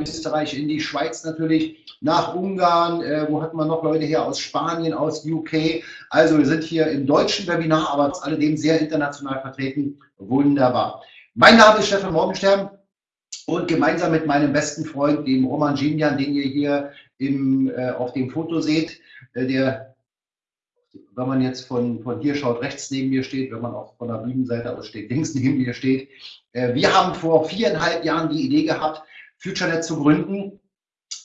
Österreich, in die Schweiz natürlich, nach Ungarn, äh, wo hatten wir noch Leute her aus Spanien, aus UK. Also wir sind hier im deutschen Webinar, aber trotz alledem sehr international vertreten. Wunderbar. Mein Name ist Stefan Morgenstern und gemeinsam mit meinem besten Freund, dem Roman Gimian, den ihr hier im, äh, auf dem Foto seht, äh, der wenn man jetzt von, von hier schaut, rechts neben mir steht, wenn man auch von der Bühnenseite aus steht, links neben mir steht. Äh, wir haben vor viereinhalb Jahren die Idee gehabt, FutureNet zu gründen.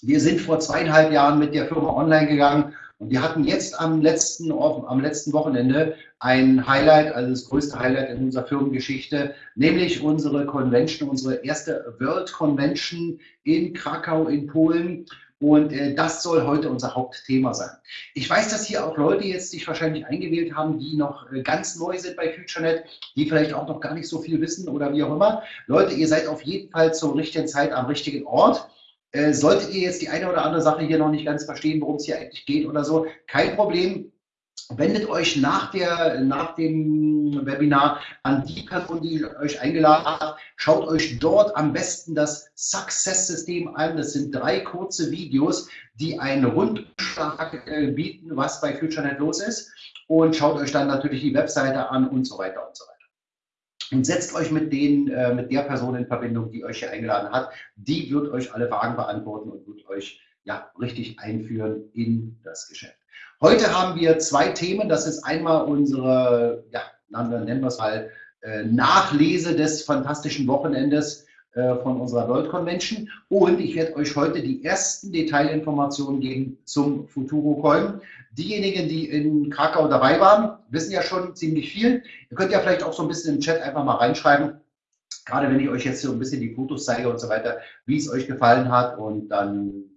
Wir sind vor zweieinhalb Jahren mit der Firma online gegangen und wir hatten jetzt am letzten, am letzten Wochenende ein Highlight, also das größte Highlight in unserer Firmengeschichte, nämlich unsere Convention, unsere erste World Convention in Krakau in Polen. Und äh, das soll heute unser Hauptthema sein. Ich weiß, dass hier auch Leute jetzt sich wahrscheinlich eingewählt haben, die noch äh, ganz neu sind bei FutureNet, die vielleicht auch noch gar nicht so viel wissen oder wie auch immer. Leute, ihr seid auf jeden Fall zur richtigen Zeit am richtigen Ort. Äh, solltet ihr jetzt die eine oder andere Sache hier noch nicht ganz verstehen, worum es hier eigentlich geht oder so, kein Problem wendet euch nach, der, nach dem Webinar an die Person, die euch eingeladen hat. Schaut euch dort am besten das Success-System an. Das sind drei kurze Videos, die einen Rundschlag äh, bieten, was bei FutureNet los ist. Und schaut euch dann natürlich die Webseite an und so weiter und so weiter. Und setzt euch mit, den, äh, mit der Person in Verbindung, die euch hier eingeladen hat. Die wird euch alle Fragen beantworten und wird euch ja, richtig einführen in das Geschäft. Heute haben wir zwei Themen. Das ist einmal unsere, ja, nennen wir es mal, äh, Nachlese des fantastischen Wochenendes äh, von unserer World Convention. Und ich werde euch heute die ersten Detailinformationen geben zum Futuro Coin. Diejenigen, die in Krakau dabei waren, wissen ja schon ziemlich viel. Ihr könnt ja vielleicht auch so ein bisschen im Chat einfach mal reinschreiben, gerade wenn ich euch jetzt so ein bisschen die Fotos zeige und so weiter, wie es euch gefallen hat. Und dann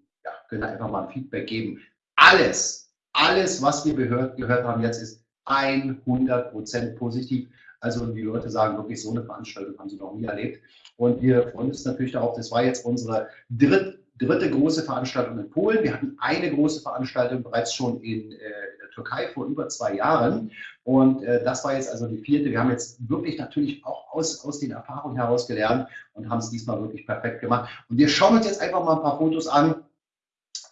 könnt ihr einfach mal Feedback geben. Alles, alles, was wir gehört, gehört haben jetzt, ist 100% positiv. Also die Leute sagen wirklich, so eine Veranstaltung haben sie noch nie erlebt. Und wir freuen uns natürlich darauf, das war jetzt unsere dritte, dritte große Veranstaltung in Polen. Wir hatten eine große Veranstaltung bereits schon in, äh, der Türkei vor über zwei Jahren. Und äh, das war jetzt also die vierte. Wir haben jetzt wirklich natürlich auch aus, aus den Erfahrungen heraus gelernt und haben es diesmal wirklich perfekt gemacht. Und wir schauen uns jetzt einfach mal ein paar Fotos an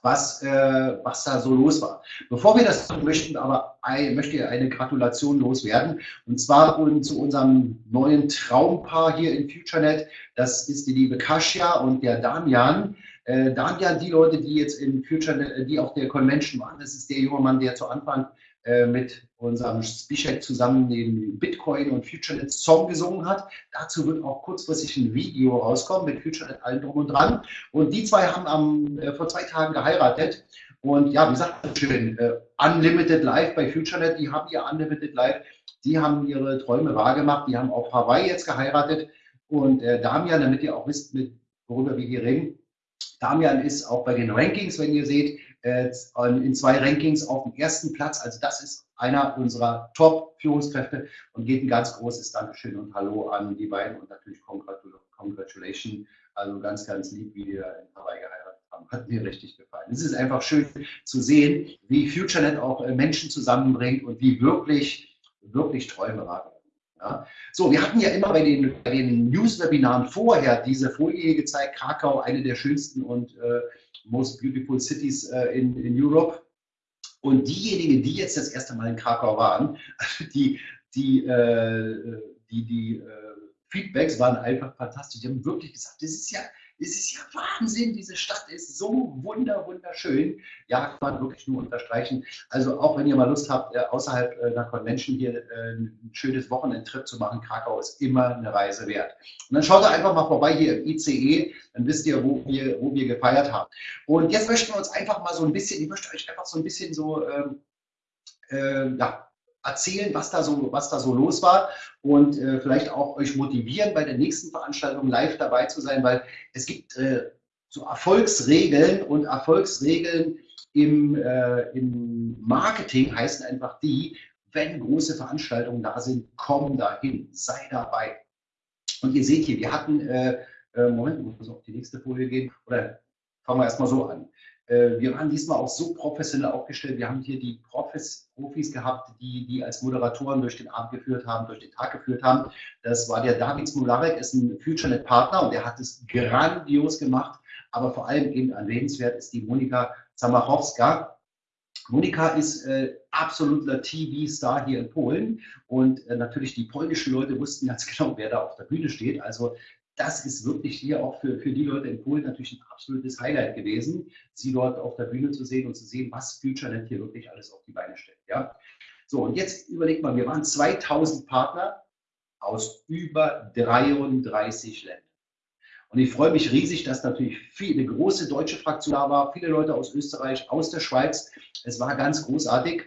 was, äh, was da so los war. Bevor wir das tun, möchten aber ein, möchte ich eine Gratulation loswerden. Und zwar zu unserem neuen Traumpaar hier in FutureNet. Das ist die liebe Kasia und der Damian. Äh, Damian, die Leute, die jetzt in FutureNet, die auf der Convention waren, das ist der junge Mann, der zu Anfang äh, mit unserem Spischek zusammen den Bitcoin und FutureNet Song gesungen hat. Dazu wird auch kurzfristig ein Video rauskommen mit FutureNet allen drum und dran. Und die zwei haben am, äh, vor zwei Tagen geheiratet. Und ja, wie sagt man schön, äh, Unlimited Life bei FutureNet, die haben ihr Unlimited Life, die haben ihre Träume wahrgemacht, die haben auf Hawaii jetzt geheiratet. Und äh, Damian, damit ihr auch wisst, mit, worüber wir hier reden, Damian ist auch bei den Rankings, wenn ihr seht, in zwei Rankings auf dem ersten Platz. Also das ist einer unserer Top-Führungskräfte und geht ein ganz großes Dankeschön und Hallo an die beiden und natürlich Congratulations. Also ganz, ganz lieb, wie wir in Hawaii geheiratet haben. Hat mir richtig gefallen. Es ist einfach schön zu sehen, wie FutureNet auch äh, Menschen zusammenbringt und wie wirklich, wirklich Träume wahr ja. So, wir hatten ja immer bei den, bei den News-Webinaren vorher diese Folie gezeigt, Krakau, eine der schönsten und äh, most beautiful cities äh, in, in Europe. Und diejenigen, die jetzt das erste Mal in Krakau waren, die, die, äh, die, die äh, Feedbacks waren einfach fantastisch. Die haben wirklich gesagt, das ist ja, das ist ja Wahnsinn, diese Stadt ist so wunder, wunderschön. Ja, kann man wirklich nur unterstreichen. Also auch wenn ihr mal Lust habt, äh, außerhalb äh, einer Convention hier äh, ein schönes Wochenendtrip zu machen, Krakau ist immer eine Reise wert. Und dann schaut ihr einfach mal vorbei hier im ICE, dann wisst ihr, wo wir, wo wir gefeiert haben. Und jetzt möchten wir uns einfach mal so ein bisschen, ich möchte euch einfach so ein bisschen so, ähm, äh, ja, erzählen, was da so, was da so los war und äh, vielleicht auch euch motivieren, bei der nächsten Veranstaltung live dabei zu sein, weil es gibt äh, so Erfolgsregeln und Erfolgsregeln im, äh, im Marketing heißen einfach die, wenn große Veranstaltungen da sind, komm dahin, sei dabei. Und ihr seht hier, wir hatten, äh, äh, Moment, ich muss auf die nächste Folie gehen, oder fangen wir erstmal so an. Äh, wir waren diesmal auch so professionell aufgestellt. Wir haben hier die Profis, Profis gehabt, die, die als Moderatoren durch den Abend geführt haben, durch den Tag geführt haben. Das war der David Smularek, ist ein FutureNet-Partner und der hat es grandios gemacht. aber vor allem eben erwähnenswert ist die Monika Zamachowska. Monika ist äh, absoluter TV-Star hier in Polen und äh, natürlich die polnischen Leute wussten ganz genau, wer da auf der Bühne steht. Also das ist wirklich hier auch für, für die Leute in Polen natürlich ein absolutes Highlight gewesen, sie dort auf der Bühne zu sehen und zu sehen, was FutureNet hier wirklich alles auf die Beine stellt. Ja? So, und jetzt überlegt mal, wir waren 2000 Partner aus über 33 Ländern. Und ich freue mich riesig, dass natürlich viel, eine große deutsche Fraktion da war, viele Leute aus Österreich, aus der Schweiz. Es war ganz großartig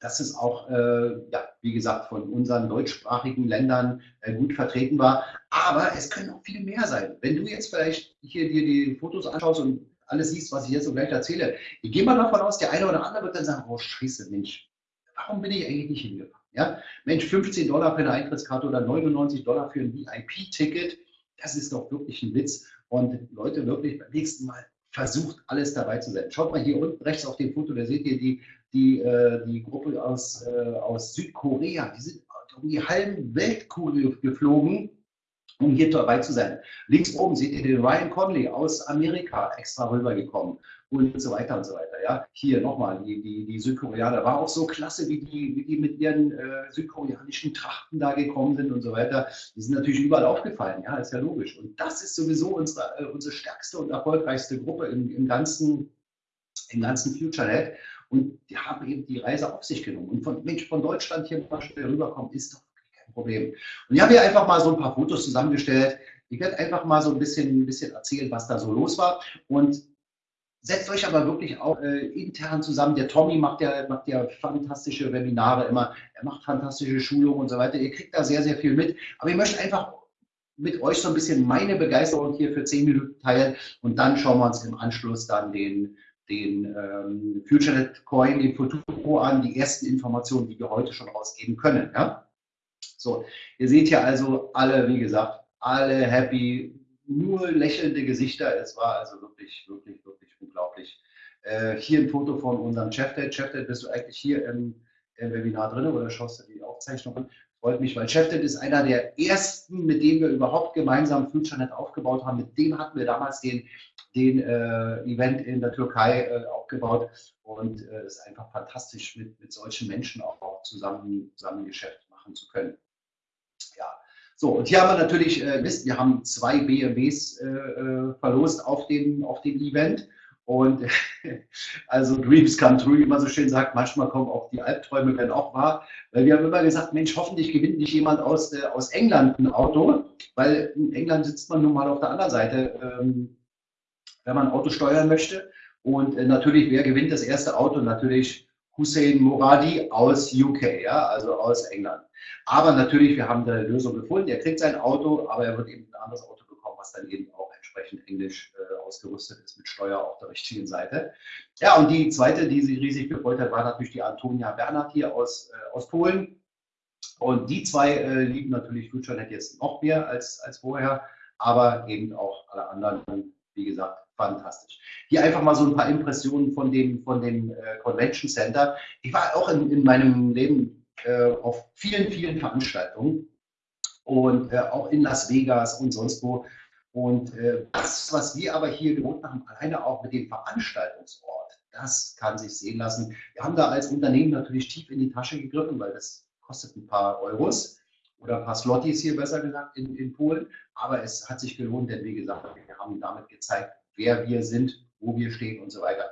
dass es auch, äh, ja, wie gesagt, von unseren deutschsprachigen Ländern äh, gut vertreten war. Aber es können auch viele mehr sein. Wenn du jetzt vielleicht hier dir die Fotos anschaust und alles siehst, was ich jetzt so gleich erzähle, ich gehe mal davon aus, der eine oder andere wird dann sagen, oh scheiße, Mensch, warum bin ich eigentlich nicht hingefahren? Ja? Mensch, 15 Dollar für eine Eintrittskarte oder 99 Dollar für ein VIP-Ticket, das ist doch wirklich ein Witz. Und Leute, wirklich beim nächsten Mal versucht, alles dabei zu sein. Schaut mal hier unten rechts auf dem Foto, da seht ihr die, die, äh, die Gruppe aus, äh, aus Südkorea. Die sind um die halbe Weltkugel geflogen, um hier dabei zu sein. Links oben seht ihr den Ryan Conley aus Amerika extra rübergekommen und so weiter und so weiter. Ja, hier nochmal die, die, die Südkoreaner. War auch so klasse, wie die, wie die mit ihren äh, südkoreanischen Trachten da gekommen sind und so weiter. Die sind natürlich überall aufgefallen. Ja, ist ja logisch. Und das ist sowieso unsere, äh, unsere stärkste und erfolgreichste Gruppe im, im ganzen, im ganzen FutureNet. Und die haben eben die Reise auf sich genommen. Und von, Mensch, von Deutschland hier mal schnell rüberkommen, ist doch kein Problem. Und ich habe hier einfach mal so ein paar Fotos zusammengestellt. Ich werde einfach mal so ein bisschen, ein bisschen erzählen, was da so los war. Und setzt euch aber wirklich auch äh, intern zusammen. Der Tommy macht ja, macht ja fantastische Webinare immer. Er macht fantastische Schulungen und so weiter. Ihr kriegt da sehr, sehr viel mit. Aber ich möchte einfach mit euch so ein bisschen meine Begeisterung hier für zehn Minuten teilen und dann schauen wir uns im Anschluss dann den, den ähm, FutureNet Coin, den Futuro an, die ersten Informationen, die wir heute schon rausgeben können. Ja? So, ihr seht hier also alle, wie gesagt, alle happy, nur lächelnde Gesichter. Es war also wirklich, wirklich, wirklich unglaublich. Äh, hier ein Foto von unserem Chefdate. Chefdate, bist du eigentlich hier im, im Webinar drin oder schaust du die Aufzeichnung an? Freut mich, weil Chefdate ist einer der ersten, mit dem wir überhaupt gemeinsam FutureNet aufgebaut haben. Mit dem hatten wir damals den den äh, Event in der Türkei äh, aufgebaut und es äh, ist einfach fantastisch, mit, mit solchen Menschen auch, auch zusammen, zusammen Geschäft machen zu können. So und hier haben wir natürlich, äh, wisst, wir haben zwei BMWs äh, äh, verlost auf dem, auf dem Event. Und also Dreams come true, wie man so schön sagt, manchmal kommen auch die Albträume werden auch wahr. Weil wir haben immer gesagt, Mensch, hoffentlich gewinnt nicht jemand aus, äh, aus England ein Auto, weil in England sitzt man nun mal auf der anderen Seite ähm, wenn man ein Auto steuern möchte. Und äh, natürlich, wer gewinnt das erste Auto? Natürlich Hussein Moradi aus UK, ja, also aus England. Aber natürlich, wir haben eine Lösung gefunden. Er kriegt sein Auto, aber er wird eben ein anderes Auto bekommen, was dann eben auch entsprechend englisch äh, ausgerüstet ist mit Steuer auf der richtigen Seite. Ja, und die zweite, die sich riesig gefreut hat, war natürlich die Antonia Bernhard hier aus, äh, aus Polen. Und die zwei äh, lieben natürlich FutureNet jetzt noch mehr als, als vorher, aber eben auch alle anderen, wie gesagt, fantastisch. Hier einfach mal so ein paar Impressionen von dem, von dem äh, Convention Center. Ich war auch in, in meinem Leben äh, auf vielen, vielen Veranstaltungen und äh, auch in Las Vegas und sonst wo. Und äh, das, was wir aber hier gewohnt haben, alleine auch mit dem Veranstaltungsort, das kann sich sehen lassen. Wir haben da als Unternehmen natürlich tief in die Tasche gegriffen, weil das kostet ein paar Euros oder ein paar Slotties hier besser gesagt in, in Polen. Aber es hat sich gelohnt, denn wie gesagt, wir haben damit gezeigt, wer wir sind, wo wir stehen und so weiter.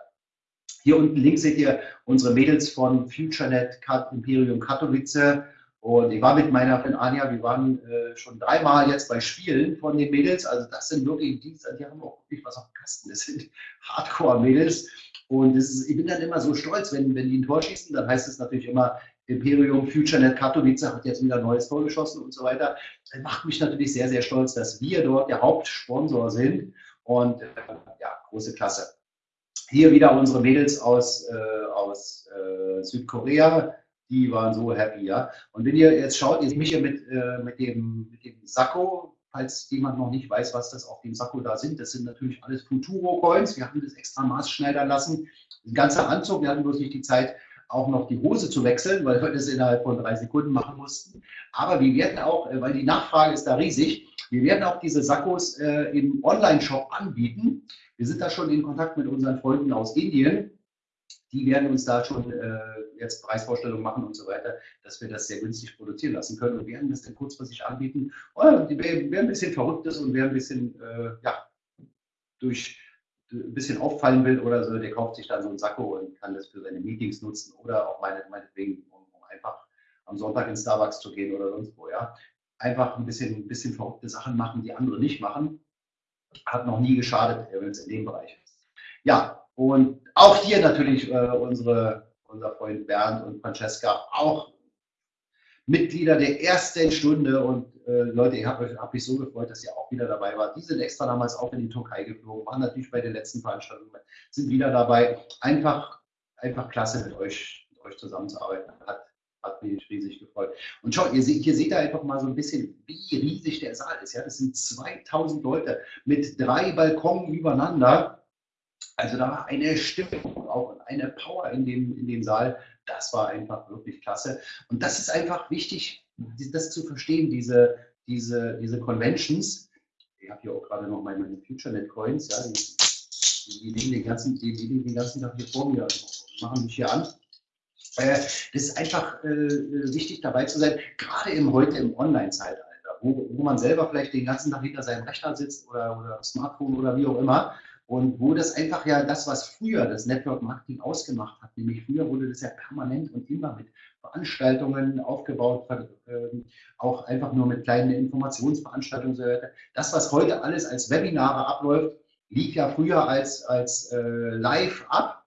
Hier unten links seht ihr unsere Mädels von FutureNet Imperium Katowice. Und ich war mit meiner Freundin Anja, wir waren äh, schon dreimal jetzt bei Spielen von den Mädels. Also das sind wirklich, die, die haben auch wirklich was auf dem Kasten. Das sind Hardcore-Mädels. Und ist, ich bin dann immer so stolz, wenn, wenn die ein Tor schießen, dann heißt es natürlich immer, Imperium FutureNet Katowice hat jetzt wieder ein neues Tor geschossen und so weiter. Das macht mich natürlich sehr, sehr stolz, dass wir dort der Hauptsponsor sind. Und äh, ja, große Klasse. Hier wieder unsere Mädels aus, äh, aus äh, Südkorea, die waren so happy, ja. Und wenn ihr jetzt schaut, ihr mich hier mit, äh, mit, dem, mit dem Sakko, falls jemand noch nicht weiß, was das auf dem Sakko da sind, das sind natürlich alles Futuro-Coins. Wir haben das extra maßschneidern lassen. Ein ganzer Anzug, wir hatten bloß nicht die Zeit, auch noch die Hose zu wechseln, weil wir das innerhalb von drei Sekunden machen mussten. Aber wir werden auch, äh, weil die Nachfrage ist da riesig, wir werden auch diese Sakkos äh, im Online-Shop anbieten. Wir sind da schon in Kontakt mit unseren Freunden aus Indien. Die werden uns da schon äh, jetzt Preisvorstellungen machen und so weiter, dass wir das sehr günstig produzieren lassen können und werden das dann kurzfristig anbieten. Wer, wer ein bisschen verrückt ist und wer ein bisschen, äh, ja, durch ein bisschen auffallen will oder so, der kauft sich dann so einen Sakko und kann das für seine Meetings nutzen oder auch meine, meinetwegen, um, um einfach am Sonntag in Starbucks zu gehen oder sonst wo, ja. Einfach ein bisschen, ein bisschen verrückte Sachen machen, die andere nicht machen. Hat noch nie geschadet, wenn es in dem Bereich ist. Ja, und auch hier natürlich äh, unsere, unser Freund Bernd und Francesca, auch Mitglieder der ersten Stunde und äh, Leute, ich habe hab mich so gefreut, dass ihr auch wieder dabei wart. Die sind extra damals auch in die Türkei geflogen, waren natürlich bei den letzten Veranstaltungen, sind wieder dabei. Einfach, einfach klasse mit euch, mit euch zusammenzuarbeiten. Hat, hat mich riesig gefreut. Und schaut, ihr seht, hier seht ihr einfach mal so ein bisschen, wie riesig der Saal ist. Ja, das sind 2000 Leute mit drei Balkonen übereinander. Also da war eine Stimmung, auch eine Power in dem, in dem Saal. Das war einfach wirklich klasse. Und das ist einfach wichtig, das zu verstehen, diese, diese, diese Conventions. Ich habe hier auch gerade noch meine, meine FutureNet Coins, ja, die, die, liegen den ganzen, die liegen den ganzen Tag hier vor mir, machen mich hier an. Äh, das ist einfach äh, wichtig dabei zu sein, gerade im heute im Online-Zeitalter, wo, wo man selber vielleicht den ganzen Tag hinter seinem Rechner sitzt oder, oder Smartphone oder wie auch immer und wo das einfach ja das, was früher das Network Marketing ausgemacht hat, nämlich früher wurde das ja permanent und immer mit Veranstaltungen aufgebaut, ähm, auch einfach nur mit kleinen Informationsveranstaltungen. Das, was heute alles als Webinare abläuft, lief ja früher als, als äh, live ab.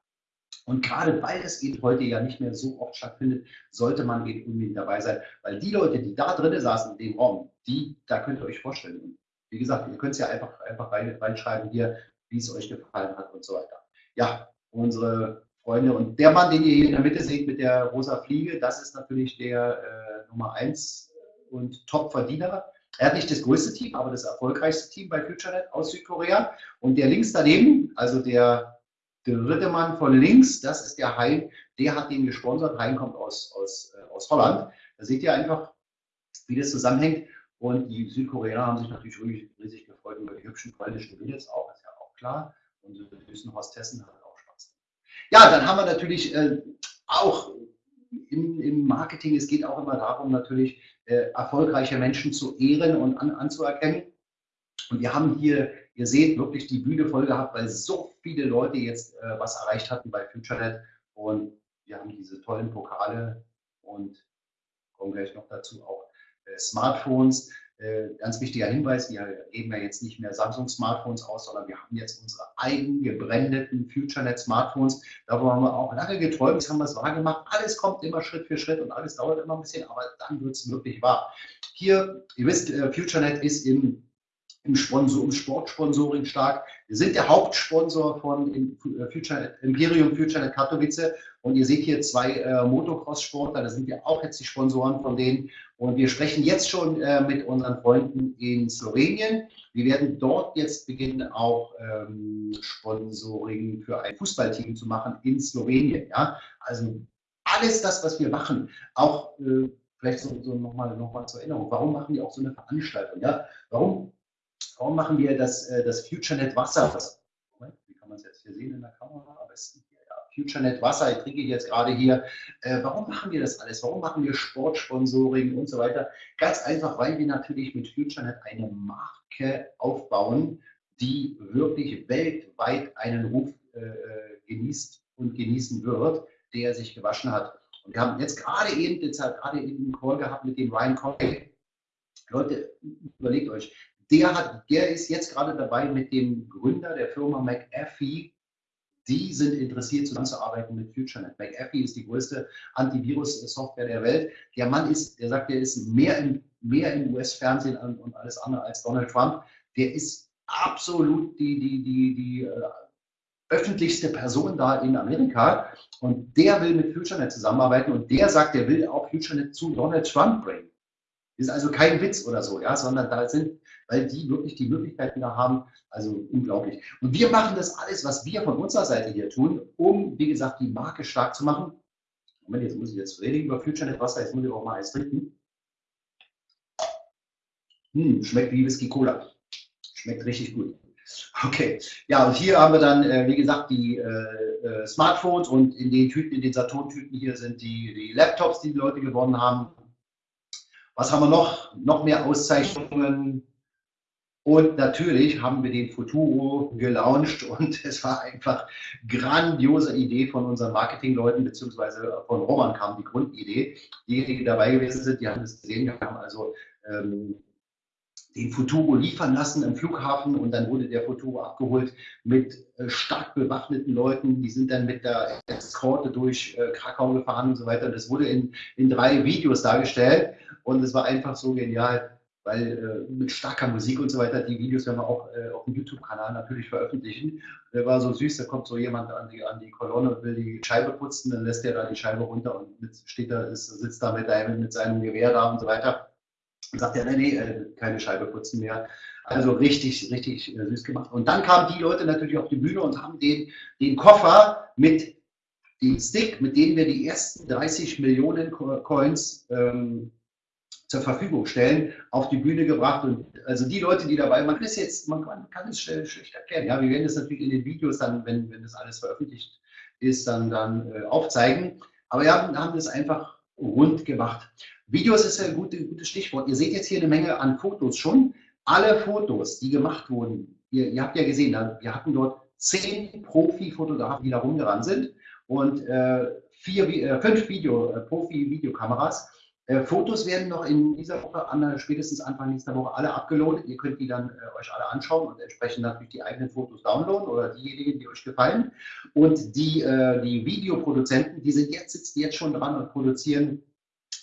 Und gerade weil es eben heute ja nicht mehr so oft stattfindet, sollte man eben unbedingt dabei sein. Weil die Leute, die da drinnen saßen in dem Raum, die, da könnt ihr euch vorstellen. wie gesagt, ihr könnt es ja einfach, einfach reinschreiben hier, wie es euch gefallen hat und so weiter. Ja, unsere Freunde und der Mann, den ihr hier in der Mitte seht mit der rosa Fliege, das ist natürlich der äh, Nummer 1 und Top-Verdiener. Er hat nicht das größte Team, aber das erfolgreichste Team bei FutureNet aus Südkorea. Und der links daneben, also der dritte Mann von links, das ist der Hein, der hat den gesponsert. Hein kommt aus, aus, äh, aus Holland. Da seht ihr einfach, wie das zusammenhängt. Und die Südkoreaner haben sich natürlich riesig, gefreut über die hübschen polnischen Mädels auch klar. Unsere süßen Hostessen haben auch Spaß. Ja, dann haben wir natürlich äh, auch im, im, Marketing, es geht auch immer darum, natürlich äh, erfolgreiche Menschen zu ehren und an, anzuerkennen. Und wir haben hier, ihr seht, wirklich die Bühne voll gehabt, weil so viele Leute jetzt äh, was erreicht hatten bei FutureNet. Und wir haben diese tollen Pokale und kommen gleich noch dazu auch äh, Smartphones. Äh, ganz wichtiger Hinweis, wir geben ja jetzt nicht mehr Samsung-Smartphones aus, sondern wir haben jetzt unsere eigen gebrandeten FutureNet-Smartphones. Darüber haben wir auch lange geträumt, das haben wir es wahr gemacht. Alles kommt immer Schritt für Schritt und alles dauert immer ein bisschen, aber dann wird es wirklich wahr. Hier, ihr wisst, äh, FutureNet ist im im, Sponsor, im Sportsponsoring stark. Wir sind der Hauptsponsor von äh, Future, Imperium FutureNet Katowice und ihr seht hier zwei äh, Motocross-Sportler, da sind wir auch jetzt die Sponsoren von denen. Und wir sprechen jetzt schon äh, mit unseren Freunden in Slowenien. Wir werden dort jetzt beginnen, auch ähm, Sponsoring für ein Fußballteam zu machen in Slowenien. Ja? Also alles das, was wir machen, auch äh, vielleicht so, so nochmal noch mal zur Erinnerung, warum machen wir auch so eine Veranstaltung? Ja? Warum Warum machen wir das, äh, das FutureNet Wasser? Moment, wie kann man es jetzt hier sehen in der Kamera? Am besten hier, ja. FutureNet Wasser, ich trinke jetzt gerade hier. Äh, warum machen wir das alles? Warum machen wir Sportsponsoring und so weiter? Ganz einfach, weil wir natürlich mit FutureNet eine Marke aufbauen, die wirklich weltweit einen Ruf äh, genießt und genießen wird, der sich gewaschen hat. Und wir haben jetzt gerade eben, jetzt gerade eben einen Call gehabt mit dem Ryan Conway. Leute, überlegt euch, der, hat, der ist jetzt gerade dabei mit dem Gründer der Firma McAfee. Die sind interessiert zusammenzuarbeiten mit FutureNet. McAfee ist die größte Antivirus-Software der Welt. Der Mann ist, der sagt, der ist mehr im, mehr im US-Fernsehen und alles andere als Donald Trump. Der ist absolut die, die, die, die äh, öffentlichste Person da in Amerika und der will mit FutureNet zusammenarbeiten und der sagt, der will auch FutureNet zu Donald Trump bringen. Ist also kein Witz oder so, ja, sondern da sind weil die wirklich die Möglichkeiten da haben. Also unglaublich. Und wir machen das alles, was wir von unserer Seite hier tun, um, wie gesagt, die Marke stark zu machen. Moment, jetzt muss ich jetzt reden über FutureNet Wasser, jetzt muss ich auch mal eins trinken. Hm, schmeckt wie Whisky Cola. Schmeckt richtig gut. Okay, ja, und hier haben wir dann, äh, wie gesagt, die äh, äh, Smartphones und in den Tüten, in den Saturn-Tüten hier sind die, die Laptops, die die Leute gewonnen haben. Was haben wir noch? Noch mehr Auszeichnungen. Und natürlich haben wir den Futuro gelauncht und es war einfach grandiose Idee von unseren Marketingleuten, beziehungsweise von Roman kam die Grundidee. Diejenigen, die dabei gewesen sind, die haben das gesehen, wir haben also ähm, den Futuro liefern lassen im Flughafen und dann wurde der Futuro abgeholt mit äh, stark bewaffneten Leuten. Die sind dann mit der Eskorte durch äh, Krakau gefahren und so weiter. Das wurde in, in drei Videos dargestellt und es war einfach so genial, weil äh, mit starker Musik und so weiter, die Videos werden wir auch äh, auf dem YouTube-Kanal natürlich veröffentlichen. Der war so süß, da kommt so jemand an die, an die Kolonne und will die Scheibe putzen, dann lässt er da die Scheibe runter und mit, steht da, ist, sitzt da mit, einem, mit seinem Gewehr da und so weiter. Und sagt er, nee, nee, äh, keine Scheibe putzen mehr. Also richtig, richtig äh, süß gemacht. Und dann kamen die Leute natürlich auf die Bühne und haben den, den Koffer mit dem Stick, mit dem wir die ersten 30 Millionen Coins ähm, zur Verfügung stellen, auf die Bühne gebracht. Und also die Leute, die dabei, man ist jetzt, man kann, kann es schlecht erkennen. Ja, wir werden das natürlich in den Videos dann, wenn, wenn das alles veröffentlicht ist, dann, dann äh, aufzeigen. Aber ja, haben das einfach rund gemacht. Videos ist ein gutes, gutes Stichwort. Ihr seht jetzt hier eine Menge an Fotos schon. Alle Fotos, die gemacht wurden, ihr, ihr habt ja gesehen, wir hatten dort zehn Profi-Fotografen, die da rumgerannt sind und äh, vier, äh, fünf Video, äh, Profi-Videokameras. Äh, Fotos werden noch in dieser Woche, an, spätestens Anfang nächster Woche, alle abgeloadet. Ihr könnt die dann äh, euch alle anschauen und entsprechend natürlich die eigenen Fotos downloaden oder diejenigen, die euch gefallen. Und die, äh, die Videoproduzenten, die sind jetzt, sitzen jetzt schon dran und produzieren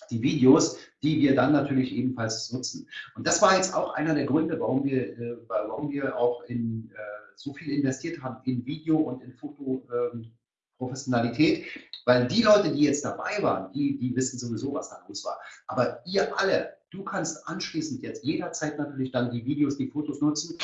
die Videos, die wir dann natürlich ebenfalls nutzen. Und das war jetzt auch einer der Gründe, warum wir, äh, warum wir auch in, äh, so viel investiert haben in Video und in Fotoprofessionalität, ähm, weil die Leute, die jetzt dabei waren, die, die wissen sowieso, was da los war. Aber ihr alle, du kannst anschließend jetzt jederzeit natürlich dann die Videos, die Fotos nutzen,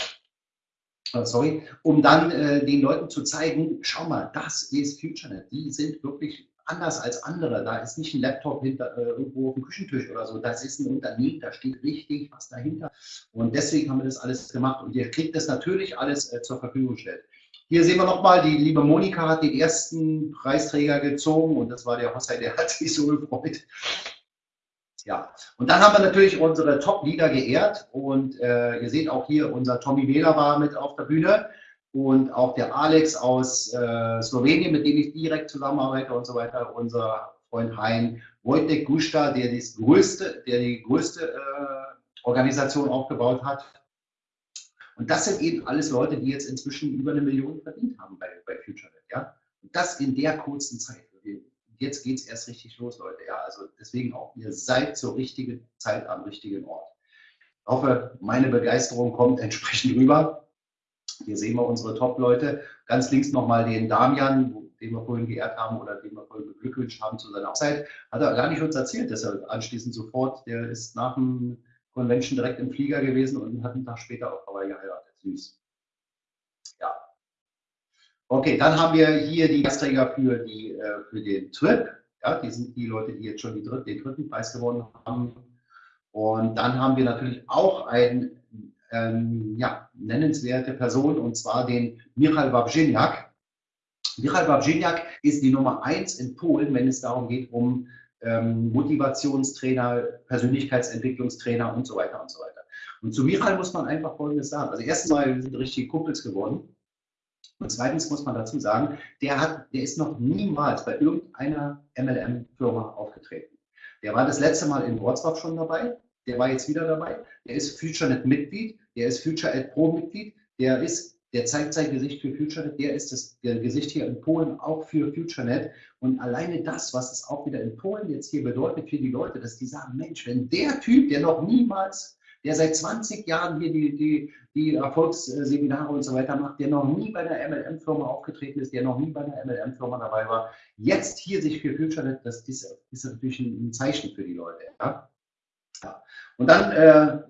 äh, sorry, um dann äh, den Leuten zu zeigen, schau mal, das ist FutureNet. Die sind wirklich anders als andere. Da ist nicht ein Laptop hinter, äh, irgendwo auf dem Küchentisch oder so. Das ist ein Unternehmen, da steht richtig was dahinter. Und deswegen haben wir das alles gemacht. Und ihr kriegt das natürlich alles äh, zur Verfügung gestellt. Hier sehen wir nochmal, die liebe Monika hat den ersten Preisträger gezogen und das war der Hossai, der hat sich so gefreut. Ja, und dann haben wir natürlich unsere Top-Leader geehrt und äh, ihr seht auch hier, unser Tommy Wähler war mit auf der Bühne und auch der Alex aus äh, Slowenien, mit dem ich direkt zusammenarbeite und so weiter, unser Freund Hein Wojtek Gusta, der, das größte, der die größte äh, Organisation aufgebaut hat. Und das sind eben alles Leute, die jetzt inzwischen über eine Million verdient haben bei, bei FutureNet. Ja? Und das in der kurzen Zeit. Jetzt geht es erst richtig los, Leute. Ja? Also deswegen auch, ihr seid zur richtigen Zeit am richtigen Ort. Ich hoffe, meine Begeisterung kommt entsprechend rüber. Hier sehen wir unsere Top-Leute. Ganz links nochmal den Damian, den wir vorhin geehrt haben oder den wir vorhin beglückwünscht haben zu seiner Hochzeit. Hat er gar nicht uns erzählt, dass er anschließend sofort, der ist nach dem Convention direkt im Flieger gewesen und hat einen Tag später auf Hawaii geheiratet. Süß. Ja. Okay, dann haben wir hier die Gastträger für, die, äh, für den Trip. Ja, die sind die Leute, die jetzt schon die dritt, den dritten Preis gewonnen haben. Und dann haben wir natürlich auch einen ähm, ja, nennenswerte Person, und zwar den Michal Wawrzyniak. Michal Wawrzyniak ist die Nummer eins in Polen, wenn es darum geht, um ähm, Motivationstrainer, Persönlichkeitsentwicklungstrainer und so weiter und so weiter. Und zu Michal muss man einfach Folgendes sagen. Also erstens mal, wir sind richtige Kumpels geworden. Und zweitens muss man dazu sagen, der, hat, der ist noch niemals bei irgendeiner MLM-Firma aufgetreten. Der war das letzte Mal in Wrocław schon dabei der war jetzt wieder dabei. Der ist FutureNet-Mitglied, der ist FutureNet Pro-Mitglied, der ist, der zeigt sein Gesicht für FutureNet, der ist das der Gesicht hier in Polen auch für FutureNet. Und alleine das, was es auch wieder in Polen jetzt hier bedeutet für die Leute, dass die sagen, Mensch, wenn der Typ, der noch niemals, der seit 20 Jahren hier die, die, die Erfolgsseminare und so weiter macht, der noch nie bei einer MLM-Firma aufgetreten ist, der noch nie bei einer MLM-Firma dabei war, jetzt hier sich für FutureNet, das ist, ist natürlich ein Zeichen für die Leute. Ja? Und dann äh,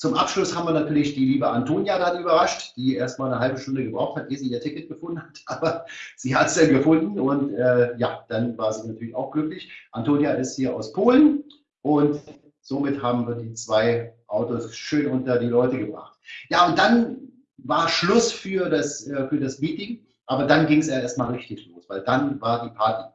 Zum Abschluss haben wir natürlich die liebe Antonia dann überrascht, die erstmal eine halbe Stunde gebraucht hat, ehe sie ihr Ticket gefunden hat. Aber sie hat es dann gefunden und äh, ja, dann war sie natürlich auch glücklich. Antonia ist hier aus Polen und somit haben wir die zwei Autos schön unter die Leute gebracht. Ja, und dann war Schluss für das, äh, für das Meeting, aber dann ging es erstmal richtig los, weil dann war die Party.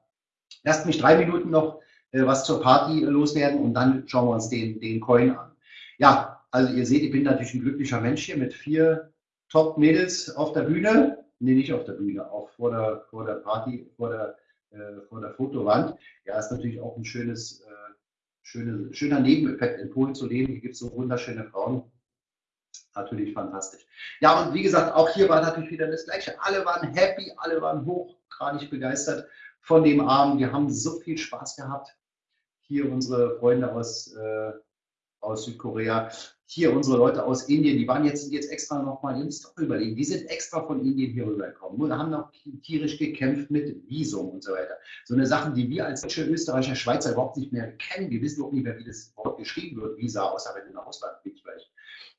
Lasst mich drei Minuten noch was zur Party loswerden und dann schauen wir uns den, den Coin an. Ja, also ihr seht, ich bin natürlich ein glücklicher Mensch hier mit vier Top-Mädels auf der Bühne. Nee, nicht auf der Bühne, auch vor der, vor der Party, vor der, äh, vor der Fotowand. Ja, ist natürlich auch ein schönes, äh, schöne, schöner Nebeneffekt, in Polen zu leben. Hier gibt es so wunderschöne Frauen. Natürlich fantastisch. Ja, und wie gesagt, auch hier war natürlich wieder das Gleiche. Alle waren happy, alle waren hochgradig begeistert von dem Abend. Wir haben so viel Spaß gehabt. Hier unsere Freunde aus, äh, aus Südkorea hier unsere Leute aus Indien, die waren jetzt, sind jetzt extra noch mal im Stock überlegen, die sind extra von Indien hier rübergekommen und haben noch tierisch gekämpft mit Visum und so weiter. So eine Sache, die wir als Deutsche, Österreicher, Schweizer überhaupt nicht mehr kennen. Wir wissen auch nicht mehr, wie das Wort geschrieben wird, Visa, außer wenn du nach Ausland fliegst vielleicht.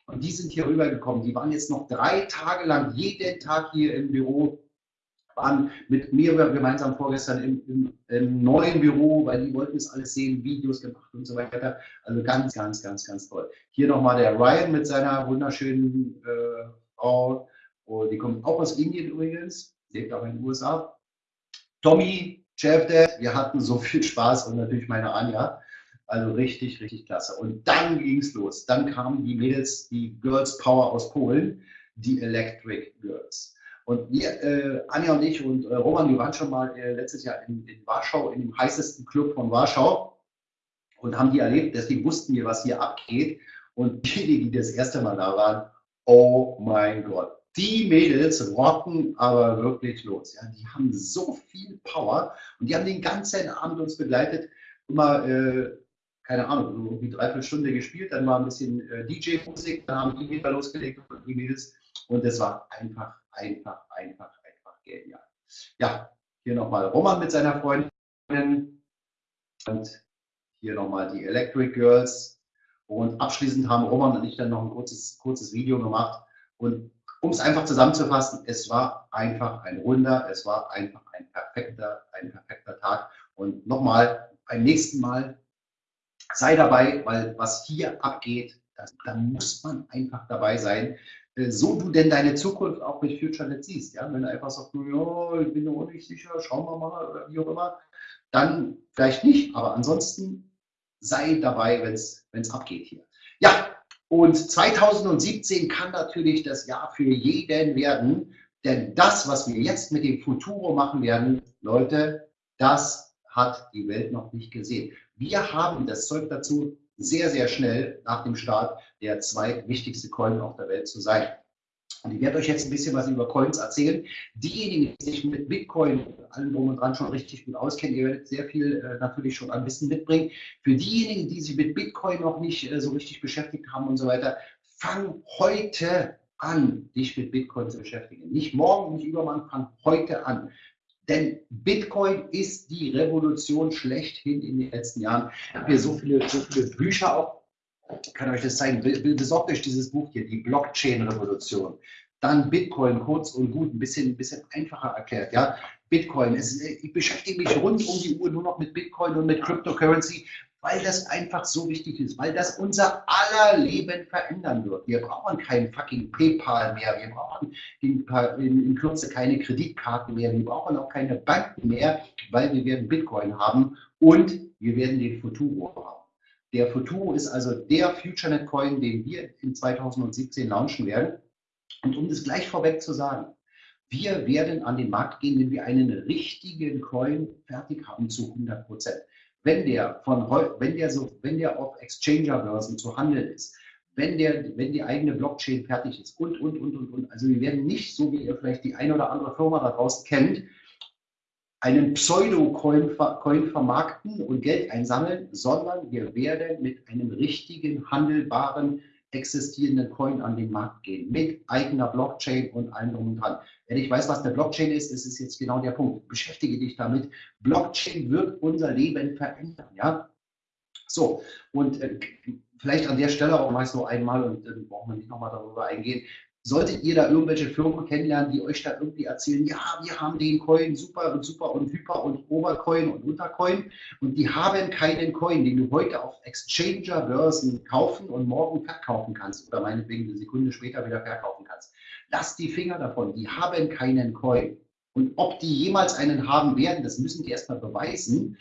Und die sind hier rübergekommen. Die waren jetzt noch drei Tage lang jeden Tag hier im Büro waren mit mir gemeinsam vorgestern im, im, im, neuen Büro, weil die wollten es alles sehen, Videos gemacht und so weiter. Also ganz, ganz, ganz, ganz toll. Hier nochmal der Ryan mit seiner wunderschönen äh, Frau. Oh, die kommt auch aus Indien übrigens, lebt auch in den USA. Tommy, Chefdad, wir hatten so viel Spaß und natürlich meine Anja. Also richtig, richtig klasse. Und dann ging es los. Dann kamen die Mädels, die Girls Power aus Polen, die Electric Girls. Und wir, äh, Anja und ich und äh, Roman, wir waren schon mal äh, letztes Jahr in, in, Warschau, in dem heißesten Club von Warschau und haben die erlebt. Deswegen wussten wir, was hier abgeht. Und diejenigen, die das erste Mal da waren, oh mein Gott, die Mädels rocken aber wirklich los. Ja, die haben so viel Power und die haben den ganzen Abend uns begleitet. Immer, äh, keine Ahnung, irgendwie dreiviertel Stunde gespielt, dann war ein bisschen äh, DJ-Musik, dann haben die wieder losgelegt und die Mädels. Und es war einfach einfach, einfach, einfach genial. Ja, hier nochmal Roman mit seiner Freundin und hier nochmal die Electric Girls. Und abschließend haben Roman und ich dann noch ein kurzes, kurzes Video gemacht. Und um es einfach zusammenzufassen, es war einfach ein Wunder, es war einfach ein perfekter, ein perfekter Tag. Und nochmal, beim nächsten Mal sei dabei, weil was hier abgeht, das, da muss man einfach dabei sein. Äh, so du denn deine Zukunft auch mit FutureNet siehst. Ja? Wenn du einfach sagst, ja, ich bin noch nicht sicher, schauen wir mal oder wie auch immer, dann vielleicht nicht, aber ansonsten sei dabei, wenn es abgeht hier. Ja, und 2017 kann natürlich das Jahr für jeden werden, denn das, was wir jetzt mit dem Futuro machen werden, Leute, das hat die Welt noch nicht gesehen. Wir haben das Zeug dazu, sehr, sehr schnell nach dem Start der zweitwichtigste Coin auf der Welt zu sein. Und ich werde euch jetzt ein bisschen was über Coins erzählen. Diejenigen, die sich mit Bitcoin allem drum und dran schon richtig gut auskennen, ihr werdet sehr viel äh, natürlich schon an Wissen mitbringen. Für diejenigen, die sich mit Bitcoin noch nicht äh, so richtig beschäftigt haben und so weiter, fang heute an, dich mit Bitcoin zu beschäftigen. Nicht morgen, nicht übermorgen, fang heute an. Denn Bitcoin ist die Revolution schlechthin in den letzten Jahren. Ich habe hier so viele, so viele Bücher auch. Ich kann euch das zeigen. Besorgt euch dieses Buch hier, die Blockchain-Revolution. Dann Bitcoin, kurz und gut, ein bisschen, ein bisschen einfacher erklärt. Ja? Bitcoin, es, ich beschäftige mich rund um die Uhr nur noch mit Bitcoin und mit Cryptocurrency, weil das einfach so wichtig ist, weil das unser aller Leben verändern wird. Wir brauchen kein fucking PayPal mehr, wir brauchen in, in, in Kürze keine Kreditkarten mehr, wir brauchen auch keine Banken mehr, weil wir werden Bitcoin haben und wir werden den Futuro haben. Der Futuro ist also der FutureNet Coin, den wir in 2017 launchen werden. Und um das gleich vorweg zu sagen, wir werden an den Markt gehen, wenn wir einen richtigen Coin fertig haben zu 100 Prozent wenn der von wenn der so, wenn der auf Exchanger-Börsen zu handeln ist, wenn der, wenn die eigene Blockchain fertig ist und, und, und, und, und. Also wir werden nicht, so wie ihr vielleicht die eine oder andere Firma da draußen kennt, einen Pseudo-Coin vermarkten und Geld einsammeln, sondern wir werden mit einem richtigen, handelbaren existierenden Coin an den Markt gehen, mit eigener Blockchain und allem drum und dran. Wenn ich weiß, was der Blockchain ist, ist es jetzt genau der Punkt. Beschäftige dich damit. Blockchain wird unser Leben verändern. Ja? So, und äh, vielleicht an der Stelle auch meist nur einmal und dann brauchen wir nicht nochmal darüber eingehen. Solltet ihr da irgendwelche Firmen kennenlernen, die euch da irgendwie erzählen, ja, wir haben den Coin super und super und hyper und Obercoin und Untercoin und die haben keinen Coin, den du heute auf Exchanger-Börsen kaufen und morgen verkaufen kannst oder meinetwegen eine Sekunde später wieder verkaufen kannst. Lass die Finger davon, die haben keinen Coin. Und ob die jemals einen haben werden, das müssen die erstmal beweisen.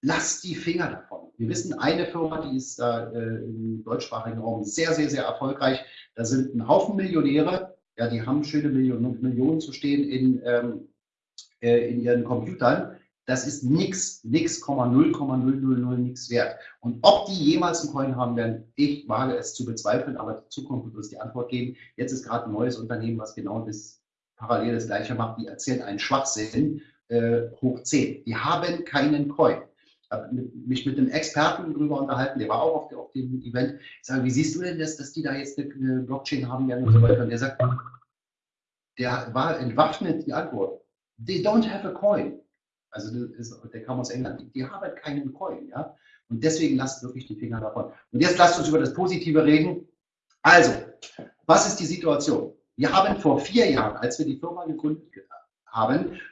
Lass die Finger davon. Wir wissen, eine Firma, die ist äh, im deutschsprachigen Raum sehr, sehr, sehr erfolgreich. Da sind ein Haufen Millionäre, ja, die haben schöne Millionen, Millionen zu stehen in, ähm, äh, in ihren Computern. Das ist nichts, nix, 0,000 nichts wert. Und ob die jemals einen Coin haben werden, ich wage es zu bezweifeln, aber die Zukunft wird uns die Antwort geben. Jetzt ist gerade ein neues Unternehmen, was genau das parallel das gleiche macht, die erzählen einen Schwachsinn äh, hoch 10. Die haben keinen Coin. Habe mich mit einem Experten darüber unterhalten, der war auch auf, auf dem Event. Ich sage, wie siehst du denn das, dass die da jetzt eine, Blockchain haben werden und so weiter? Und der sagt, der war entwaffnet die Antwort. They don't have a coin. Also ist, der kam aus England. Die, haben keinen Coin. Ja? Und deswegen lasst wirklich die Finger davon. Und jetzt lasst uns über das Positive reden. Also, was ist die Situation? Wir haben vor vier Jahren, als wir die Firma gegründet haben,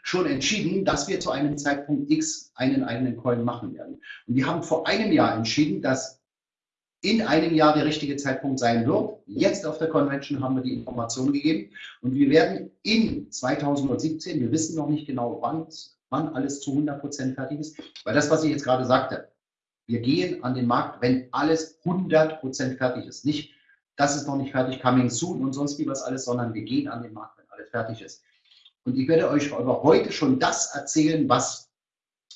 schon entschieden, dass wir zu einem Zeitpunkt X einen eigenen Coin machen werden. Und wir haben vor einem Jahr entschieden, dass in einem Jahr der richtige Zeitpunkt sein wird. Jetzt auf der Convention haben wir die Information gegeben und wir werden in 2017, wir wissen noch nicht genau, wann, wann alles zu 100 Prozent fertig ist, weil das, was ich jetzt gerade sagte, wir gehen an den Markt, wenn alles 100 Prozent fertig ist. Nicht das ist noch nicht fertig, coming soon und sonst wie was alles, sondern wir gehen an den Markt, wenn alles fertig ist. Und ich werde euch aber heute schon das erzählen, was,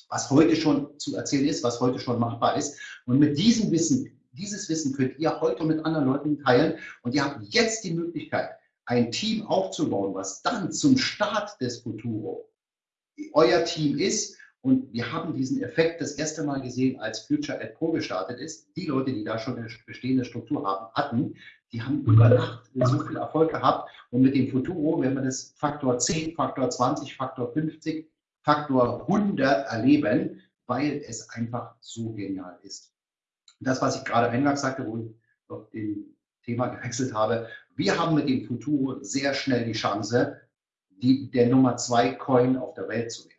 was heute schon zu erzählen ist, was heute schon machbar ist. Und mit diesem Wissen, dieses Wissen könnt ihr heute mit anderen Leuten teilen und ihr habt jetzt die Möglichkeit, ein Team aufzubauen, was dann zum Start des Futuro euer Team ist und wir haben diesen Effekt das erste Mal gesehen, als Future at Pro gestartet ist. Die Leute, die da schon eine bestehende Struktur haben, hatten, die haben über Nacht so viel Erfolg gehabt. Und mit dem Futuro werden wir das Faktor 10, Faktor 20, Faktor 50, Faktor 100 erleben, weil es einfach so genial ist. Das, was ich gerade eingangs sagte, wo ich auf dem Thema gewechselt habe, wir haben mit dem Futuro sehr schnell die Chance, die, der Nummer zwei Coin auf der Welt zu werden.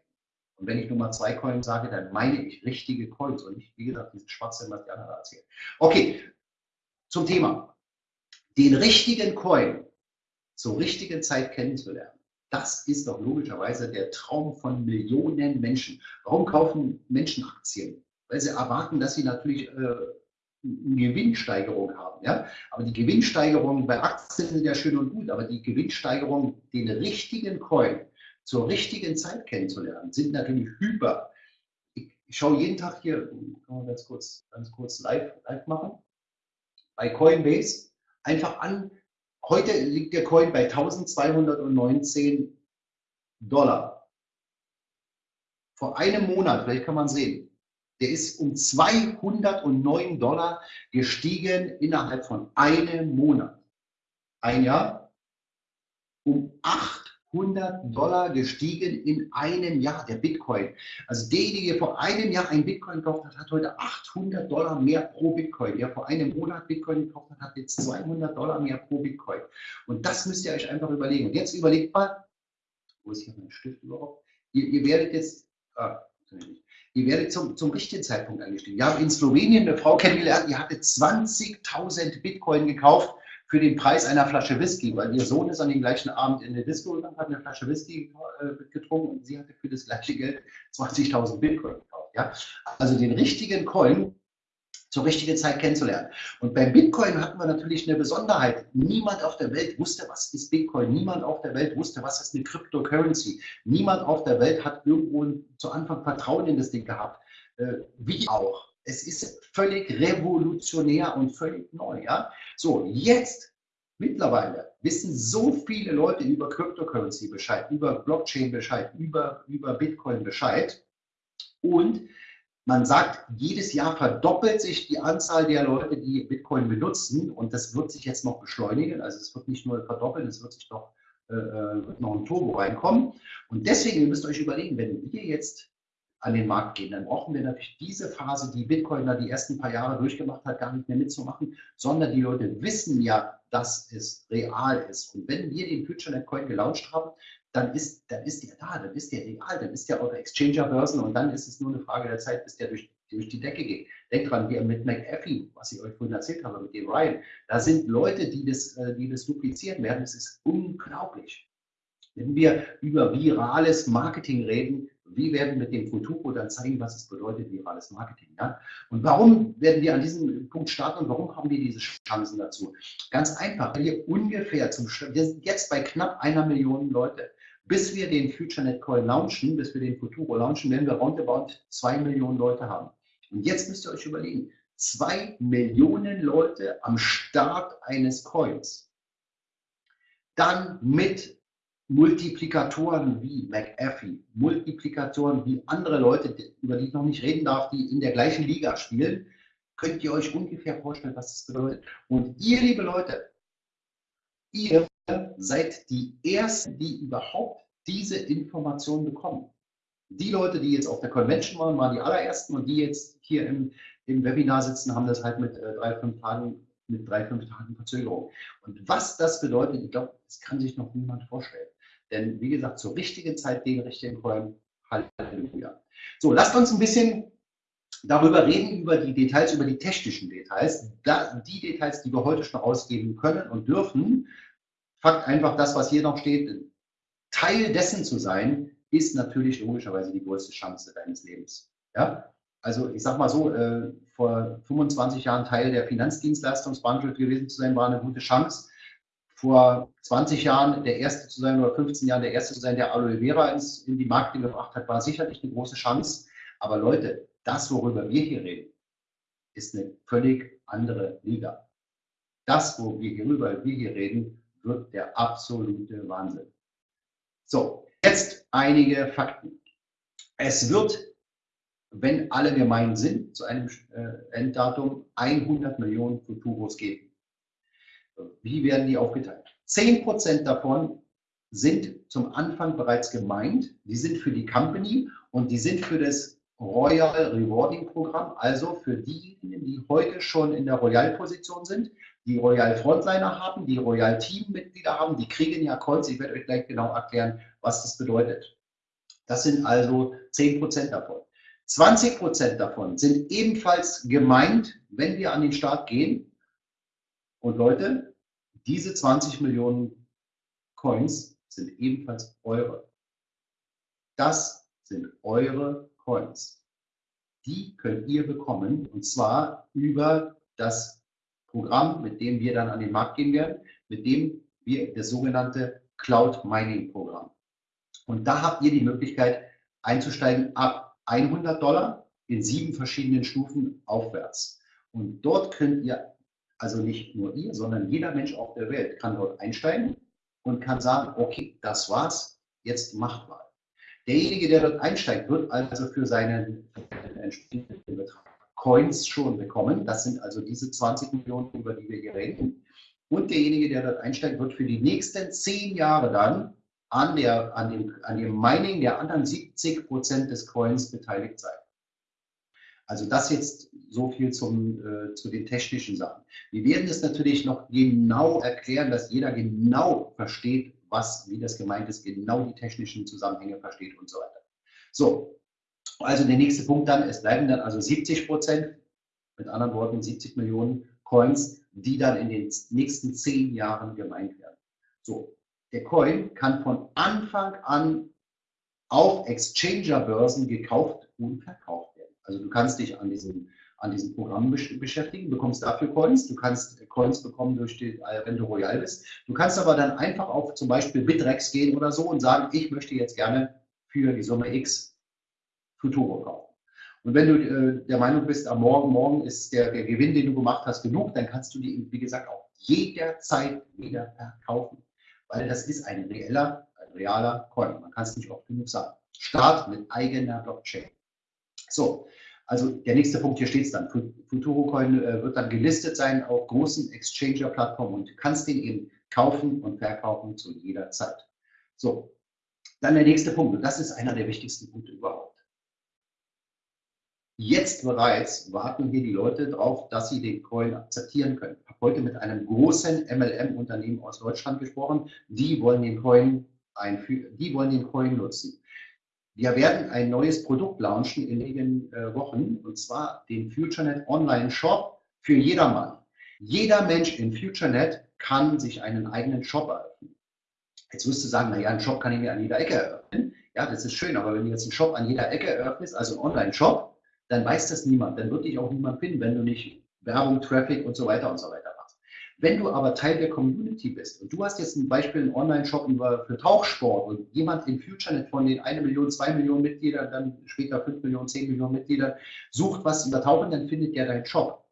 Und wenn ich Nummer zwei Coins sage, dann meine ich richtige Coins und nicht, wie gesagt, diesen Schwachsinn, was die anderen erzählen. Okay, zum Thema. Den richtigen Coin zur richtigen Zeit kennenzulernen, das ist doch logischerweise der Traum von Millionen Menschen. Warum kaufen Menschen Aktien? Weil sie erwarten, dass sie natürlich äh, eine Gewinnsteigerung haben. Ja? Aber die Gewinnsteigerung bei Aktien sind ja schön und gut, aber die Gewinnsteigerung, den richtigen Coin zur richtigen Zeit kennenzulernen, sind natürlich hyper. Ich, ich schaue jeden Tag hier, kann man ganz kurz, ganz kurz live, live machen, bei Coinbase einfach an. Heute liegt der Coin bei 1219 Dollar. Vor einem Monat, vielleicht kann man sehen, der ist um 209 Dollar gestiegen innerhalb von einem Monat. Ein Jahr um 8 100 Dollar gestiegen in einem Jahr, der Bitcoin. Also derjenige, der vor einem Jahr ein Bitcoin gekauft hat, hat heute 800 Dollar mehr pro Bitcoin. Der vor einem Monat Bitcoin gekauft hat, hat jetzt 200 Dollar mehr pro Bitcoin. Und das müsst ihr euch einfach überlegen. Und jetzt überlegt mal, wo ist hier mein Stift überhaupt? Ihr, ihr werdet jetzt, ah, ihr werdet zum, zum richtigen Zeitpunkt eingestiegen. Wir haben in Slowenien eine Frau kennengelernt, die hatte 20.000 Bitcoin gekauft für den Preis einer Flasche Whisky, weil ihr Sohn ist an dem gleichen Abend in der Disco und hat eine Flasche Whisky äh, getrunken und sie hatte für das gleiche Geld 20.000 Bitcoin gekauft. Ja? Also den richtigen Coin zur richtigen Zeit kennenzulernen. Und beim Bitcoin hatten wir natürlich eine Besonderheit. Niemand auf der Welt wusste, was ist Bitcoin. Niemand auf der Welt wusste, was ist eine Cryptocurrency. Niemand auf der Welt hat irgendwo zu Anfang Vertrauen in das Ding gehabt. Äh, wie auch. Es ist völlig revolutionär und völlig neu. Ja? So, jetzt mittlerweile wissen so viele Leute über Cryptocurrency Bescheid, über Blockchain Bescheid, über, über Bitcoin Bescheid. Und man sagt, jedes Jahr verdoppelt sich die Anzahl der Leute, die Bitcoin benutzen. Und das wird sich jetzt noch beschleunigen. Also es wird nicht nur verdoppeln, es wird sich noch, äh, äh noch ein Turbo reinkommen. Und deswegen, ihr müsst euch überlegen, wenn wir jetzt an den Markt gehen, dann brauchen wir natürlich diese Phase, die Bitcoin da die ersten paar Jahre durchgemacht hat, gar nicht mehr mitzumachen, sondern die Leute wissen ja, dass es real ist. Und wenn wir den FutureNet Coin gelauncht haben, dann ist, dann ist der da, dann ist der real, dann ist der auf Exchanger-Börsen und dann ist es nur eine Frage der Zeit, bis der durch, durch die Decke geht. Denkt dran, wir mit McAfee, was ich euch vorhin erzählt habe, mit dem Ryan, da sind Leute, die das, äh, die das duplizieren werden. Das ist unglaublich. Wenn wir über virales Marketing reden, wie werden wir mit dem Futuro dann zeigen, was es bedeutet, virales Marketing. Ja? Und warum werden wir an diesem Punkt starten und warum haben wir diese Chancen dazu? Ganz einfach, weil wir ungefähr zum wir sind jetzt bei knapp einer Million Leute. Bis wir den FutureNet Coin launchen, bis wir den Futuro launchen, werden wir roundabout zwei Millionen Leute haben. Und jetzt müsst ihr euch überlegen, zwei Millionen Leute am Start eines Coins. Dann mit Multiplikatoren wie McAfee, Multiplikatoren wie andere Leute, über die ich noch nicht reden darf, die in der gleichen Liga spielen, könnt ihr euch ungefähr vorstellen, was das bedeutet. Und ihr, liebe Leute, ihr seid die Ersten, die überhaupt diese Information bekommen. Die Leute, die jetzt auf der Convention waren, waren die allerersten und die jetzt hier im, im Webinar sitzen, haben das halt mit äh, drei, fünf Tagen, mit drei, fünf Tagen Verzögerung. Und was das bedeutet, ich glaube, das kann sich noch niemand vorstellen. Denn wie gesagt, zur richtigen Zeit den richtigen Coin, Halleluja. So, lasst uns ein bisschen darüber reden, über die Details, über die technischen Details. Da, die Details, die wir heute schon ausgeben können und dürfen, Fakt einfach, das, was hier noch steht, Teil dessen zu sein, ist natürlich logischerweise die größte Chance deines Lebens. Ja? Also ich sage mal so, äh, vor 25 Jahren Teil der Finanzdienstleistungsbranche gewesen zu sein, war eine gute Chance. Vor 20 Jahren der Erste zu sein oder 15 Jahren der Erste zu sein, der Aloe Vera ins, in die Markt gebracht hat, war sicherlich eine große Chance. Aber Leute, das, worüber wir hier reden, ist eine völlig andere Liga. Das, worüber wir hier reden, wird der absolute Wahnsinn. So, jetzt einige Fakten. Es wird, wenn alle gemein sind, zu einem äh, Enddatum 100 Millionen Futuros geben. Wie werden die aufgeteilt? 10% davon sind zum Anfang bereits gemeint. Die sind für die Company und die sind für das Royal Rewarding Programm, also für diejenigen, die heute schon in der Royal-Position sind, die Royal Frontliner haben, die Royal Teammitglieder haben, die kriegen ja Coins. Ich werde euch gleich genau erklären, was das bedeutet. Das sind also 10% davon. 20% davon sind ebenfalls gemeint, wenn wir an den Start gehen. Und Leute, diese 20 Millionen Coins sind ebenfalls eure. Das sind eure Coins. Die könnt ihr bekommen und zwar über das Programm, mit dem wir dann an den Markt gehen werden, mit dem wir das sogenannte Cloud Mining Programm. Und da habt ihr die Möglichkeit einzusteigen ab 100 Dollar in sieben verschiedenen Stufen aufwärts. Und dort könnt ihr, also nicht nur ihr, sondern jeder Mensch auf der Welt kann dort einsteigen und kann sagen, okay, das war's, jetzt macht mal. Derjenige, der dort einsteigt, wird also für seinen entsprechenden Betrag Coins schon bekommen. Das sind also diese 20 Millionen, über die wir hier reden. Und derjenige, der dort einsteigt, wird für die nächsten zehn Jahre dann an, der, an, dem, an dem Mining der anderen 70 Prozent des Coins beteiligt sein. Also das jetzt so viel zum, äh, zu den technischen Sachen. Wir werden es natürlich noch genau erklären, dass jeder genau versteht, was, wie das gemeint ist, genau die technischen Zusammenhänge versteht und so weiter. So, also der nächste Punkt dann, es bleiben dann also 70 Prozent, mit anderen Worten 70 Millionen Coins, die dann in den nächsten zehn Jahren gemeint werden. So, der Coin kann von Anfang an auf Exchanger-Börsen gekauft und verkauft. Also du kannst dich an diesem, an diesem Programm beschäftigen, bekommst dafür Coins, du kannst Coins bekommen, durch die, äh, wenn du Royal bist. Du kannst aber dann einfach auf zum Beispiel Bitrex gehen oder so und sagen, ich möchte jetzt gerne für die Summe X Futuro kaufen. Und wenn du äh, der Meinung bist, am Morgen, morgen ist der, der Gewinn, den du gemacht hast, genug, dann kannst du die, wie gesagt, auch jederzeit wieder verkaufen. Weil das ist ein reeller, ein realer Coin. Man kann es nicht oft genug sagen. Start mit eigener Blockchain. So, also der nächste Punkt hier steht es dann. Futuro Coin äh, wird dann gelistet sein auf großen Exchanger-Plattformen und du kannst den eben kaufen und verkaufen zu jeder Zeit. So, dann der nächste Punkt. Und das ist einer der wichtigsten Punkte überhaupt. Jetzt bereits warten hier die Leute darauf, dass sie den Coin akzeptieren können. Ich habe heute mit einem großen MLM-Unternehmen aus Deutschland gesprochen. Die wollen den Coin einführen, die wollen den Coin nutzen. Wir werden ein neues Produkt launchen in wenigen äh, Wochen und zwar den FutureNet Online Shop für jedermann. Jeder Mensch in FutureNet kann sich einen eigenen Shop eröffnen. Jetzt wirst du sagen, naja, einen Shop kann ich mir an jeder Ecke eröffnen. Ja, das ist schön, aber wenn du jetzt einen Shop an jeder Ecke eröffnest, also einen Online-Shop, dann weiß das niemand. Dann wird dich auch niemand finden, wenn du nicht Werbung, Traffic und so weiter und so weiter. Wenn du aber Teil der Community bist und du hast jetzt ein Beispiel einen Online-Shop für Tauchsport und jemand in FutureNet von den 1 Million, 2 Millionen Mitgliedern, dann später 5 Millionen, 10 Millionen Mitgliedern sucht was über Tauchen, dann findet der deinen Shop.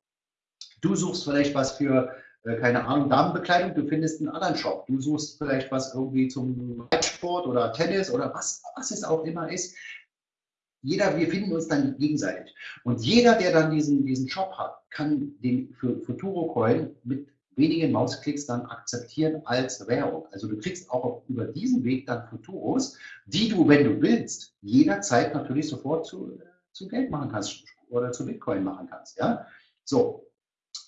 Du suchst vielleicht was für äh, keine Ahnung, Damenbekleidung, du findest einen anderen Shop. Du suchst vielleicht was irgendwie zum Reitsport oder Tennis oder was, was es auch immer ist jeder, wir finden uns dann gegenseitig. Und jeder, der dann diesen, diesen Shop hat, kann den für Futuro Coin mit wenigen Mausklicks dann akzeptieren als Währung. Also du kriegst auch über diesen Weg dann Futuros, die du, wenn du willst, jederzeit natürlich sofort zu, zu Geld machen kannst oder zu Bitcoin machen kannst. Ja? So.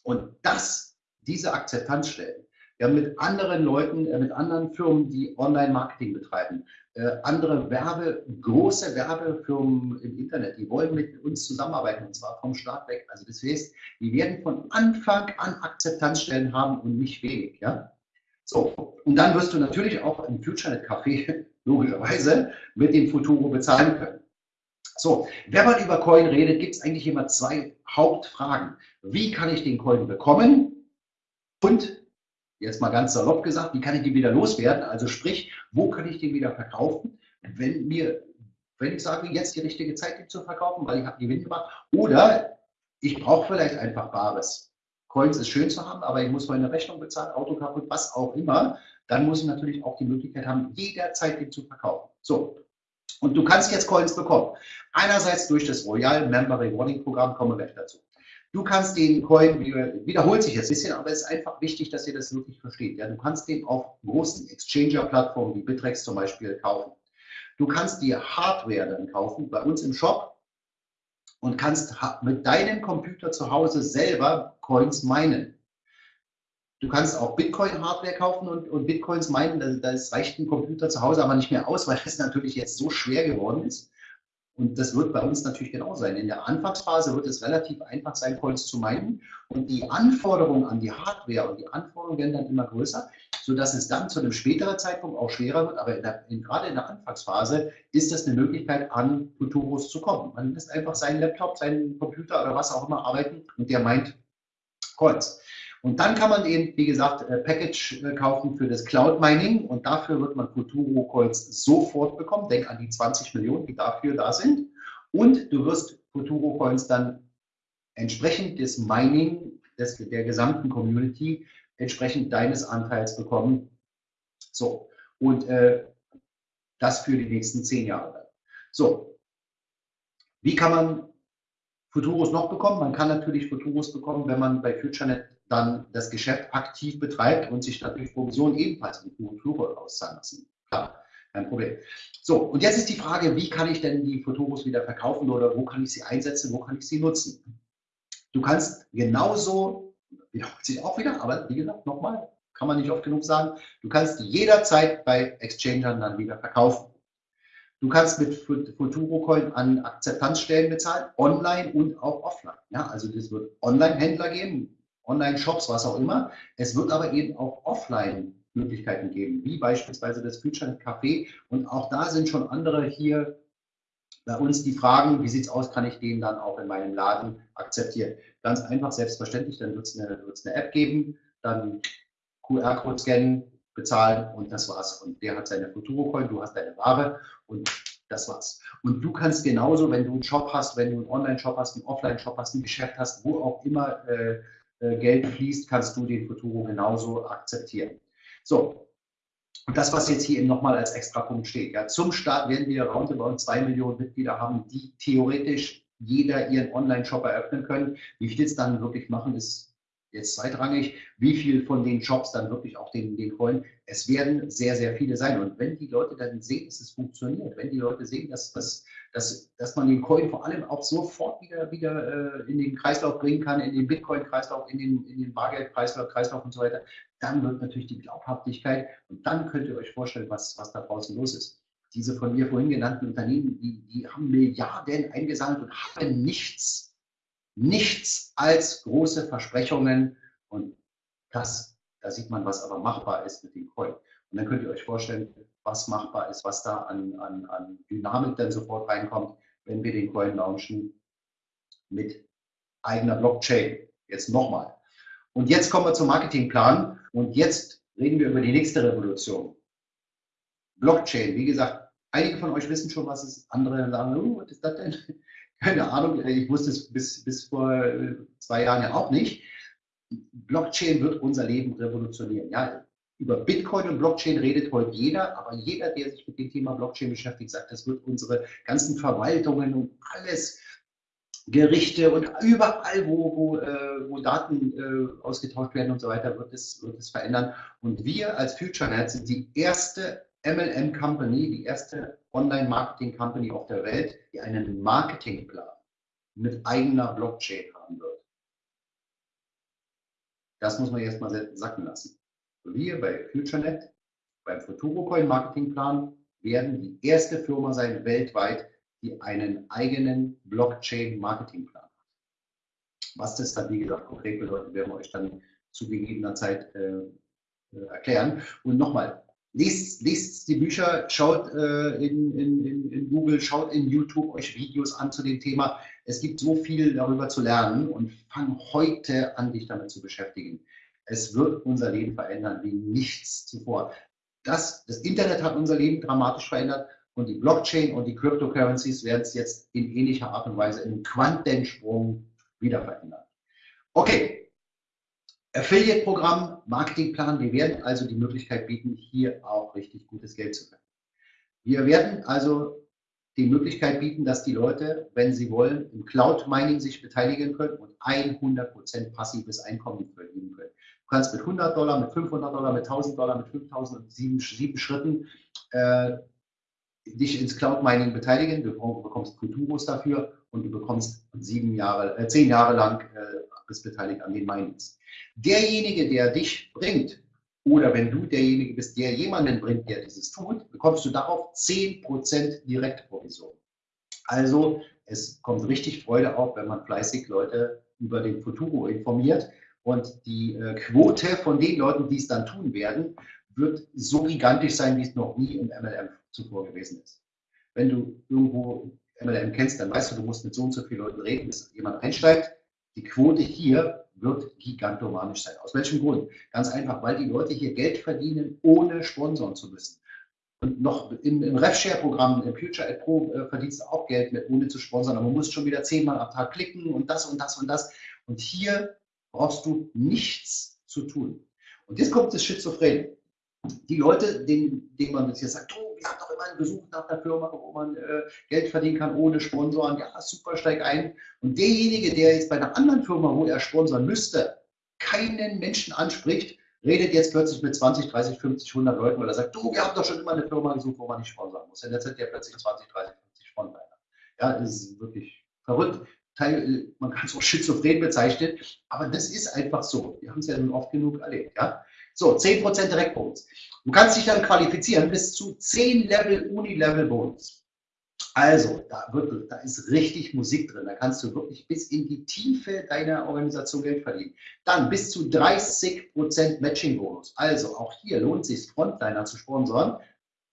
Und das, diese Akzeptanzstellen, wir haben mit anderen Leuten, äh, mit anderen Firmen, die Online-Marketing betreiben, äh, andere Werbe, große Werbefirmen im Internet, die wollen mit uns zusammenarbeiten und zwar vom Start weg. Also das heißt, die werden von Anfang an Akzeptanzstellen haben und nicht wenig. Ja? So, und dann wirst du natürlich auch im FutureNet-Café logischerweise mit dem Futuro bezahlen können. So, wenn man über Coin redet, gibt es eigentlich immer zwei Hauptfragen. Wie kann ich den Coin bekommen? Und jetzt mal ganz salopp gesagt, wie kann ich den wieder loswerden? Also sprich, wo kann ich den wieder verkaufen, wenn mir, wenn ich sage, jetzt die richtige Zeit, den zu verkaufen, weil ich habe Gewinn gemacht. Oder ich brauche vielleicht einfach Bares. Coins ist schön zu haben, aber ich muss meine Rechnung bezahlen, Auto kaputt, was auch immer. Dann muss ich natürlich auch die Möglichkeit haben, jederzeit den zu verkaufen. So. Und du kannst jetzt Coins bekommen. Einerseits durch das Royal Member Rewarding Programm, kommen wir gleich dazu. Du kannst den Coin, wiederholt sich jetzt ein bisschen, aber es ist einfach wichtig, dass ihr das wirklich versteht. Ja, du kannst den auf großen Exchanger-Plattformen wie Bitrex zum Beispiel kaufen. Du kannst dir Hardware dann kaufen bei uns im Shop und kannst mit deinem Computer zu Hause selber Coins meinen. Du kannst auch Bitcoin-Hardware kaufen und, und Bitcoins meinen. Das reicht ein Computer zu Hause aber nicht mehr aus, weil es natürlich jetzt so schwer geworden ist. Und das wird bei uns natürlich genau sein. In der Anfangsphase wird es relativ einfach sein, Coins zu meinen. Und die Anforderungen an die Hardware und die Anforderungen werden dann immer größer, sodass es dann zu einem späteren Zeitpunkt auch schwerer wird. Aber in der, in, gerade in der Anfangsphase ist das eine Möglichkeit, an Futuros zu kommen. Man lässt einfach seinen Laptop, seinen Computer oder was auch immer arbeiten und der meint Coins. Und dann kann man eben, wie gesagt, äh, Package äh, kaufen für das Cloud Mining und dafür wird man Futuro Coins sofort bekommen. Denk an die 20 Millionen, die dafür da sind. Und du wirst Futuro Coins dann entsprechend des Mining des, der gesamten Community entsprechend deines Anteils bekommen. So, und äh, das für die nächsten zehn Jahre. So, wie kann man Futuros noch bekommen? Man kann natürlich Futuros bekommen, wenn man bei FutureNet dann das Geschäft aktiv betreibt und sich natürlich Provisionen ebenfalls mit Futuro auszahlen lassen. Klar, kein Problem. So, und jetzt ist die Frage, wie kann ich denn die Futuros wieder verkaufen oder wo kann ich sie einsetzen, wo kann ich sie nutzen? Du kannst genauso, wiederholt sich auch wieder, aber wie gesagt, nochmal, kann man nicht oft genug sagen, du kannst jederzeit bei Exchangern dann wieder verkaufen. Du kannst mit Futuro Coin an Akzeptanzstellen bezahlen, online und auch offline. Ja, also es wird Online-Händler geben, Online-Shops, was auch immer. Es wird aber eben auch Offline-Möglichkeiten geben, wie beispielsweise das Future Café. Und auch da sind schon andere hier bei uns die Fragen, wie sieht es aus, kann ich den dann auch in meinem Laden akzeptieren? Ganz einfach, selbstverständlich, dann wird es eine, eine App geben, dann QR-Code scannen, bezahlen und das war's. Und der hat seine Futuro-Coin, du hast deine Ware und das war's. Und du kannst genauso, wenn du einen Shop hast, wenn du einen Online-Shop hast, einen Offline-Shop hast, ein Geschäft hast, wo auch immer äh, Geld fließt, kannst du den Futuro genauso akzeptieren. So, und das, was jetzt hier eben nochmal als extra Punkt steht. Ja, zum Start werden wir roundabout zwei Millionen Mitglieder haben, die theoretisch jeder ihren Online-Shop eröffnen können. Wie viel es dann wirklich machen, ist jetzt zweitrangig, wie viel von den Jobs dann wirklich auch den, den Coin. Es werden sehr, sehr viele sein. Und wenn die Leute dann sehen, dass es funktioniert, wenn die Leute sehen, dass, dass, dass, dass man den Coin vor allem auch sofort wieder, wieder äh, in den Kreislauf bringen kann, in den Bitcoin-Kreislauf, in den, in den Bargeld-Kreislauf Kreislauf und so weiter, dann wird natürlich die Glaubhaftigkeit und dann könnt ihr euch vorstellen, was, was da draußen los ist. Diese von mir vorhin genannten Unternehmen, die, die haben Milliarden eingesammelt und haben nichts nichts als große Versprechungen und das, da sieht man, was aber machbar ist mit dem Coin. Und dann könnt ihr euch vorstellen, was machbar ist, was da an, an, an Dynamik dann sofort reinkommt, wenn wir den Coin launchen mit eigener Blockchain. Jetzt nochmal. Und jetzt kommen wir zum Marketingplan und jetzt reden wir über die nächste Revolution. Blockchain, wie gesagt, einige von euch wissen schon, was es. Andere sagen, oh, was ist das denn? keine Ahnung, ich wusste es bis, bis vor äh, zwei Jahren ja auch nicht. Blockchain wird unser Leben revolutionieren. Ja, über Bitcoin und Blockchain redet heute jeder, aber jeder, der sich mit dem Thema Blockchain beschäftigt, sagt, das wird unsere ganzen Verwaltungen und alles, Gerichte und überall, wo, wo, äh, wo Daten äh, ausgetauscht werden und so weiter, wird es, wird es verändern. Und wir als FutureNet sind die erste MLM Company, die erste Online-Marketing-Company auf der Welt, die einen Marketingplan mit eigener Blockchain haben wird. Das muss man jetzt mal sacken lassen. Wir bei FutureNet, beim FuturoCoin Marketingplan, werden die erste Firma sein weltweit, die einen eigenen Blockchain-Marketingplan hat. Was das dann, wie gesagt, konkret bedeutet, werden wir euch dann zu gegebener Zeit äh, äh erklären. Und nochmal, Lest, lest die Bücher, schaut äh, in, in, in, Google, schaut in YouTube euch Videos an zu dem Thema. Es gibt so viel darüber zu lernen und fang heute an, dich damit zu beschäftigen. Es wird unser Leben verändern wie nichts zuvor. Das, das Internet hat unser Leben dramatisch verändert und die Blockchain und die Cryptocurrencies werden es jetzt in ähnlicher Art und Weise im Quantensprung wieder verändern. Okay, Affiliate-Programm, Marketingplan, wir werden also die Möglichkeit bieten, hier auch richtig gutes Geld zu verdienen. Wir werden also die Möglichkeit bieten, dass die Leute, wenn sie wollen, im Cloud-Mining sich beteiligen können und 100% passives Einkommen verdienen können. Du kannst mit 100 Dollar, mit 500 Dollar, mit 1000 Dollar, mit 5000 und sieben, sieben Schritten äh, dich ins Cloud-Mining beteiligen. Du bekommst Kulturos dafür und du bekommst sieben Jahre, äh, zehn Jahre lang äh, bist beteiligt an den Minings. Derjenige, der dich bringt, oder wenn du derjenige bist, der jemanden bringt, der dieses tut, bekommst du darauf 10% Direktprovision. Also es kommt richtig Freude auf, wenn man fleißig Leute über den Futuro informiert. Und die äh, Quote von den Leuten, die es dann tun werden, wird so gigantisch sein, wie es noch nie im MLM zuvor gewesen ist. Wenn du irgendwo MLM kennst, dann weißt du, du musst mit so und so vielen Leuten reden, bis jemand einsteigt. Die Quote hier wird gigantomanisch sein. Aus welchem Grund? Ganz einfach, weil die Leute hier Geld verdienen, ohne sponsoren zu müssen. Und noch im, im RefShare-Programm, im Future Ad Pro, äh, verdienst du auch Geld mit, ohne zu sponsern. Aber man muss schon wieder zehnmal am Tag klicken und das und das und das. Und hier brauchst du nichts zu tun. Und jetzt kommt das Schizophren. Die Leute, denen, denen man jetzt sagt, oh, wir haben einen Besuch nach der Firma, wo man äh, Geld verdienen kann ohne Sponsoren. Ja, super, steig ein. Und derjenige, der jetzt bei einer anderen Firma, wo er sponsern müsste, keinen Menschen anspricht, redet jetzt plötzlich mit 20, 30, 50, 100 Leuten, weil er sagt, du, wir haben doch schon immer eine Firma gesucht, wo man nicht sponsern muss. Und jetzt hat der plötzlich 20, 30, 50 Sponsoren. Ja, das ist wirklich verrückt. Teil, man kann es auch schizophren bezeichnen, aber das ist einfach so. Wir haben es ja oft genug erlebt. Ja? So, 10% Direktbonus. Du kannst dich dann qualifizieren bis zu 10 Level Uni-Level-Bonus. Also, da, wird, da ist richtig Musik drin. Da kannst du wirklich bis in die Tiefe deiner Organisation Geld verdienen. Dann bis zu 30% Matching-Bonus. Also, auch hier lohnt es sich, Frontliner zu sponsoren.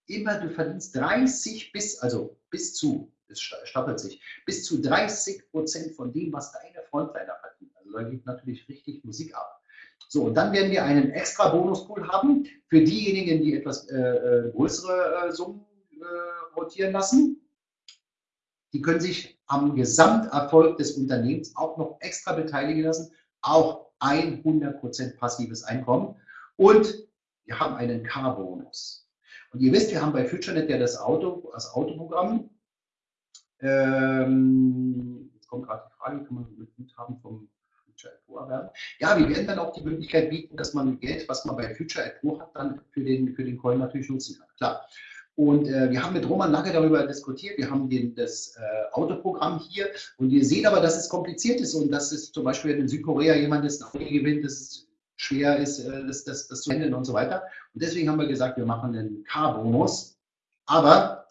Immer du verdienst 30 bis, also bis zu, es stapelt sich, bis zu 30% von dem, was deine Frontliner verdienen. Also, da geht natürlich richtig Musik ab. So, und dann werden wir einen extra Bonuspool haben für diejenigen, die etwas äh, äh, größere äh, Summen äh, rotieren lassen. Die können sich am Gesamterfolg des Unternehmens auch noch extra beteiligen lassen, auch 100% passives Einkommen. Und wir haben einen Car-Bonus. Und ihr wisst, wir haben bei FutureNet ja das Auto, das Autoprogramm. Ähm, jetzt kommt gerade die Frage, kann man mit Guthaben vom Future sichtbar werden. Ja, wir werden dann auch die Möglichkeit bieten, dass man Geld, was man bei Future at Pro hat, dann für den, für den Coin natürlich nutzen kann. Klar. Und äh, wir haben mit Roman lange darüber diskutiert. Wir haben den, das äh, Autoprogramm hier und ihr seht aber, dass es kompliziert ist und dass es zum Beispiel in Südkorea jemand das Audi gewinnt, dass es schwer ist, äh, das, das, das zu handeln und so weiter. Und deswegen haben wir gesagt, wir machen einen K-Bonus. Aber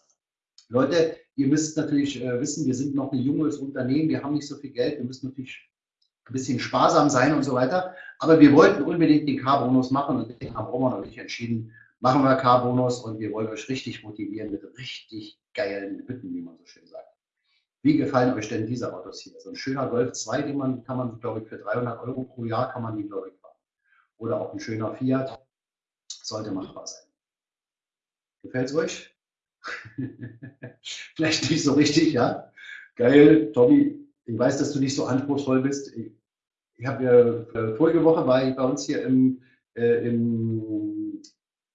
Leute, ihr müsst natürlich äh, wissen, wir sind noch ein junges Unternehmen, wir haben nicht so viel Geld, wir müssen natürlich ein bisschen sparsam sein und so weiter. Aber wir wollten unbedingt den K-Bonus machen und deswegen haben Roman und ich entschieden, machen wir K-Bonus und wir wollen euch richtig motivieren mit richtig geilen Hütten, wie man so schön sagt. Wie gefallen euch denn diese Autos hier? So ein schöner Golf 2, den man, kann man, glaube ich, für 300 Euro pro Jahr kann man die, glaube ich, fahren. Oder auch ein schöner Fiat. Sollte machbar sein. Gefällt es euch? Vielleicht nicht so richtig, ja? Geil, Tommy. Ich weiß, dass du nicht so anspruchsvoll bist. Ich, ich habe ja äh, vorige Woche war ich bei uns hier im, äh, im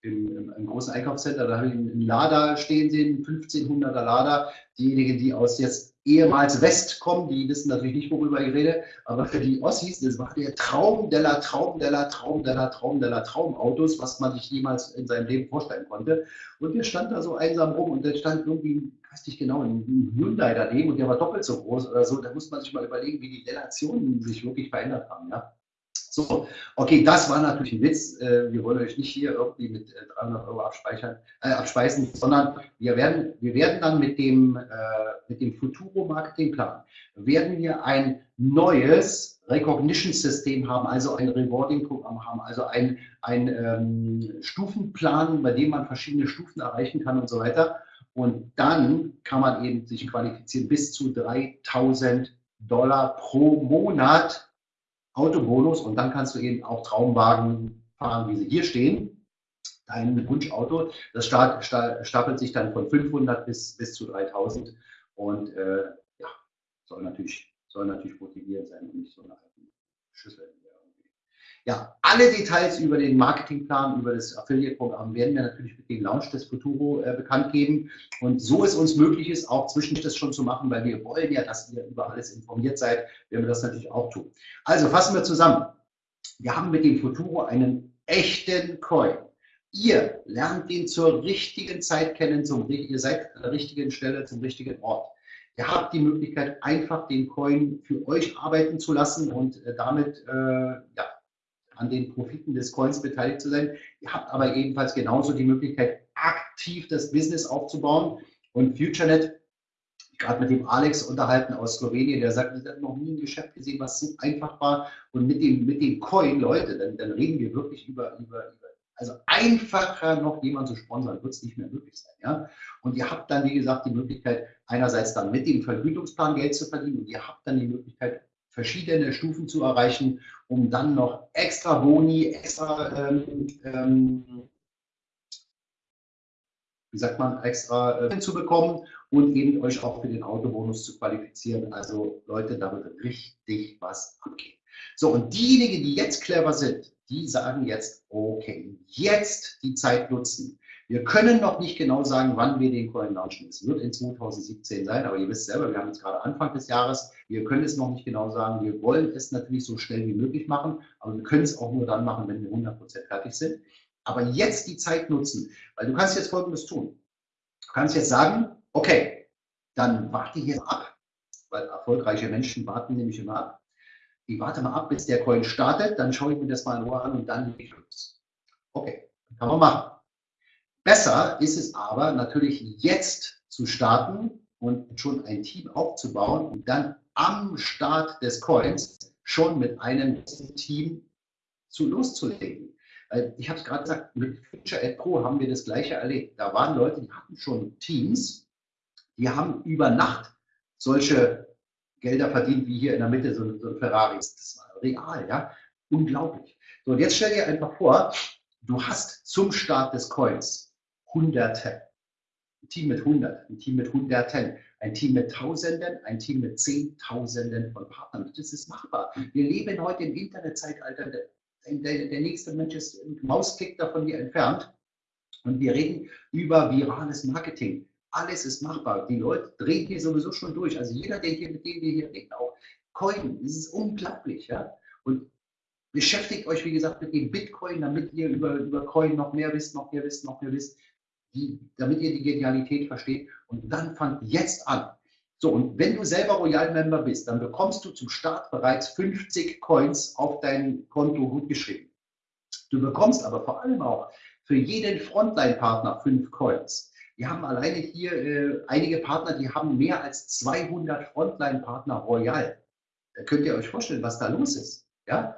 im, im, im, großen Einkaufscenter, da habe ich einen Lader stehen sehen, 1500er Lader. Diejenigen, die aus jetzt ehemals West kommen, die wissen natürlich nicht, worüber ich rede, aber für die Ossis, das war der Traum der Traum der Traum der Traum der Traumautos, was man sich jemals in seinem Leben vorstellen konnte. Und der stand da so einsam rum und der stand irgendwie, weiß nicht genau, ein Hyundai daneben und der war doppelt so groß oder so. Da muss man sich mal überlegen, wie die Relationen sich wirklich verändert haben. Ja? So, okay, das war natürlich ein Witz. Äh, wir wollen euch nicht hier irgendwie mit 300 äh, Euro abspeichern, äh, abspeisen, sondern wir werden, wir werden dann mit dem, äh, mit dem Futuro Marketingplan, werden wir ein neues Recognition-System haben, also ein Rewarding-Programm haben, also ein, ein ähm, Stufenplan, bei dem man verschiedene Stufen erreichen kann und so weiter. Und dann kann man eben sich qualifizieren bis zu 3000 Dollar pro Monat Autobonus und dann kannst du eben auch Traumwagen fahren, wie sie hier stehen. Dein Wunschauto, das stapelt sich dann von 500 bis, bis zu 3000 und äh, ja, soll natürlich, soll natürlich motivierend sein und nicht so eine Schüssel. Ja, alle Details über den Marketingplan, über das Affiliate-Programm werden wir natürlich mit dem Launch des Futuro äh, bekannt geben. Und so es uns möglich ist, auch zwischendurch das schon zu machen, weil wir wollen ja, dass ihr über alles informiert seid, werden wir das natürlich auch tun. Also fassen wir zusammen. Wir haben mit dem Futuro einen echten Coin. Ihr lernt den zur richtigen Zeit kennen, zum, ihr seid an der richtigen Stelle, zum richtigen Ort. Ihr habt die Möglichkeit, einfach den Coin für euch arbeiten zu lassen und äh, damit äh, ja, an den Profiten des Coins beteiligt zu sein. Ihr habt aber ebenfalls genauso die Möglichkeit, aktiv das Business aufzubauen. Und FutureNet, gerade mit dem Alex unterhalten aus Slowenien, der sagt, ich habe noch nie ein Geschäft gesehen, was so einfach war. Und mit dem, mit dem Coin, Leute, dann, dann reden wir wirklich über, über, über also einfacher noch jemand zu sponsern, wird es nicht mehr möglich sein. Ja? Und ihr habt dann, wie gesagt, die Möglichkeit, einerseits dann mit dem Vergütungsplan Geld zu verdienen und ihr habt dann die Möglichkeit, verschiedene Stufen zu erreichen, um dann noch extra Boni, extra, ähm, ähm, wie sagt man, extra äh, zu bekommen und eben euch auch für den Autobonus zu qualifizieren. Also Leute, da wird richtig was abgehen. So, und diejenigen, die jetzt clever sind, die sagen jetzt, okay, jetzt die Zeit nutzen. Wir können noch nicht genau sagen, wann wir den Coin launchen. Es wird in 2017 sein, aber ihr wisst selber, wir haben jetzt gerade Anfang des Jahres. Wir können es noch nicht genau sagen. Wir wollen es natürlich so schnell wie möglich machen, aber wir können es auch nur dann machen, wenn wir 100% fertig sind. Aber jetzt die Zeit nutzen, weil du kannst jetzt Folgendes tun. Du kannst jetzt sagen, okay, dann warte hier ab, weil erfolgreiche Menschen warten nämlich immer ab. Ich warte mal ab, bis der Coin startet, dann schaue ich mir das mal in Ruhe an und dann gehe ich los. Okay, kann man machen. Besser ist es aber natürlich jetzt zu starten und schon ein Team aufzubauen und dann am Start des Coins schon mit einem Team zu loszulegen. Ich habe es gerade gesagt, mit Future Ad Pro haben wir das gleiche erlebt. Da waren Leute, die hatten schon Teams, die haben über Nacht solche Gelder verdient, wie hier in der Mitte so ein, so ein Ferrari. Das war real, ja. Unglaublich. So, und jetzt stell dir einfach vor, du hast zum Start des Coins Hunderte. Ein Team mit 100, ein Team mit Hunderten, ein Team mit Tausenden, ein Team mit Zehntausenden von Partnern. Das ist machbar. Wir leben heute im Internetzeitalter. Der, der, nächste Mensch ist ein Mausklick davon hier entfernt. Und wir reden über virales Marketing. Alles ist machbar. Die Leute drehen hier sowieso schon durch. Also jeder, der hier, mit dem wir hier reden, auch Coin, das ist unglaublich. Ja? Und beschäftigt euch, wie gesagt, mit dem Bitcoin, damit ihr über, über Coin noch mehr wisst, noch mehr wisst, noch mehr wisst, die, damit ihr die Genialität versteht. Und dann fangt jetzt an. So, und wenn du selber Royal Member bist, dann bekommst du zum Start bereits 50 Coins auf dein Konto gut geschrieben. Du bekommst aber vor allem auch für jeden Frontline-Partner fünf Coins. Wir haben alleine hier äh, einige Partner, die haben mehr als 200 Frontline-Partner Royal. Da könnt ihr euch vorstellen, was da los ist. Ja?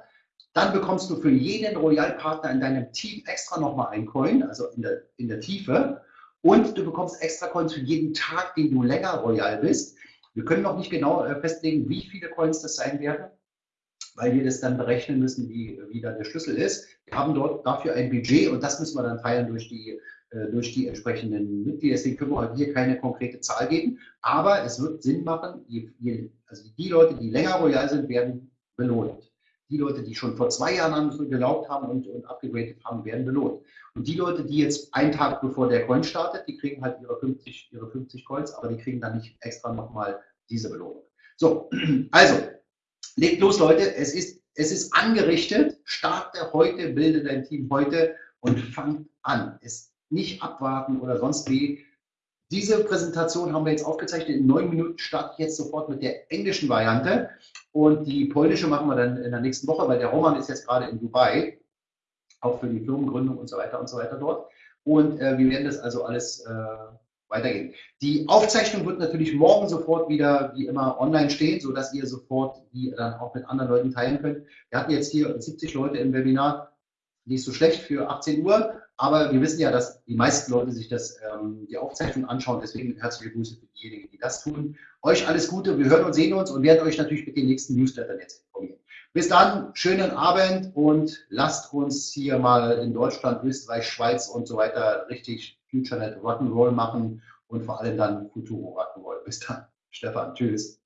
Dann bekommst du für jeden Royal-Partner in deinem Team extra nochmal ein Coin, also in der, in der Tiefe. Und du bekommst extra Coins für jeden Tag, den du länger Royal bist. Wir können noch nicht genau äh, festlegen, wie viele Coins das sein werden, weil wir das dann berechnen müssen, wie, wie da der Schlüssel ist. Wir haben dort dafür ein Budget und das müssen wir dann teilen durch die, äh, durch die entsprechenden Mitglieder. Deswegen können wir hier keine konkrete Zahl geben, aber es wird Sinn machen, also die Leute, die länger Royal sind, werden belohnt. Die Leute, die schon vor zwei Jahren an geglaubt haben und, und abgegradet haben, werden belohnt. Und die Leute, die jetzt einen Tag bevor der Coin startet, die kriegen halt ihre 50, ihre 50 Coins, aber die kriegen dann nicht extra nochmal diese Belohnung. So, also, legt los, Leute. Es ist, es ist angerichtet. Starte heute, bilde dein Team heute und fang an. Es nicht abwarten oder sonst wie. Diese Präsentation haben wir jetzt aufgezeichnet. In neun Minuten starte ich jetzt sofort mit der englischen Variante. Und die polnische machen wir dann in der nächsten Woche, weil der Roman ist jetzt gerade in Dubai, auch für die Firmengründung und so weiter und so weiter dort. Und äh, wir werden das also alles äh, weitergehen. Die Aufzeichnung wird natürlich morgen sofort wieder wie immer online stehen, sodass ihr sofort die dann auch mit anderen Leuten teilen könnt. Wir hatten jetzt hier 70 Leute im Webinar, nicht so schlecht für 18 Uhr. Aber wir wissen ja, dass die meisten Leute sich das, ähm, die Aufzeichnung anschauen. Deswegen herzliche Grüße für diejenigen, die das tun. Euch alles Gute. Wir hören und sehen uns und werden euch natürlich mit den nächsten Newslettern jetzt informieren. Bis dann, schönen Abend und lasst uns hier mal in Deutschland, Österreich, Schweiz und so weiter richtig FutureNet Rock'n'Roll machen und vor allem dann Futuro Rock'n'Roll. Bis dann, Stefan. Tschüss.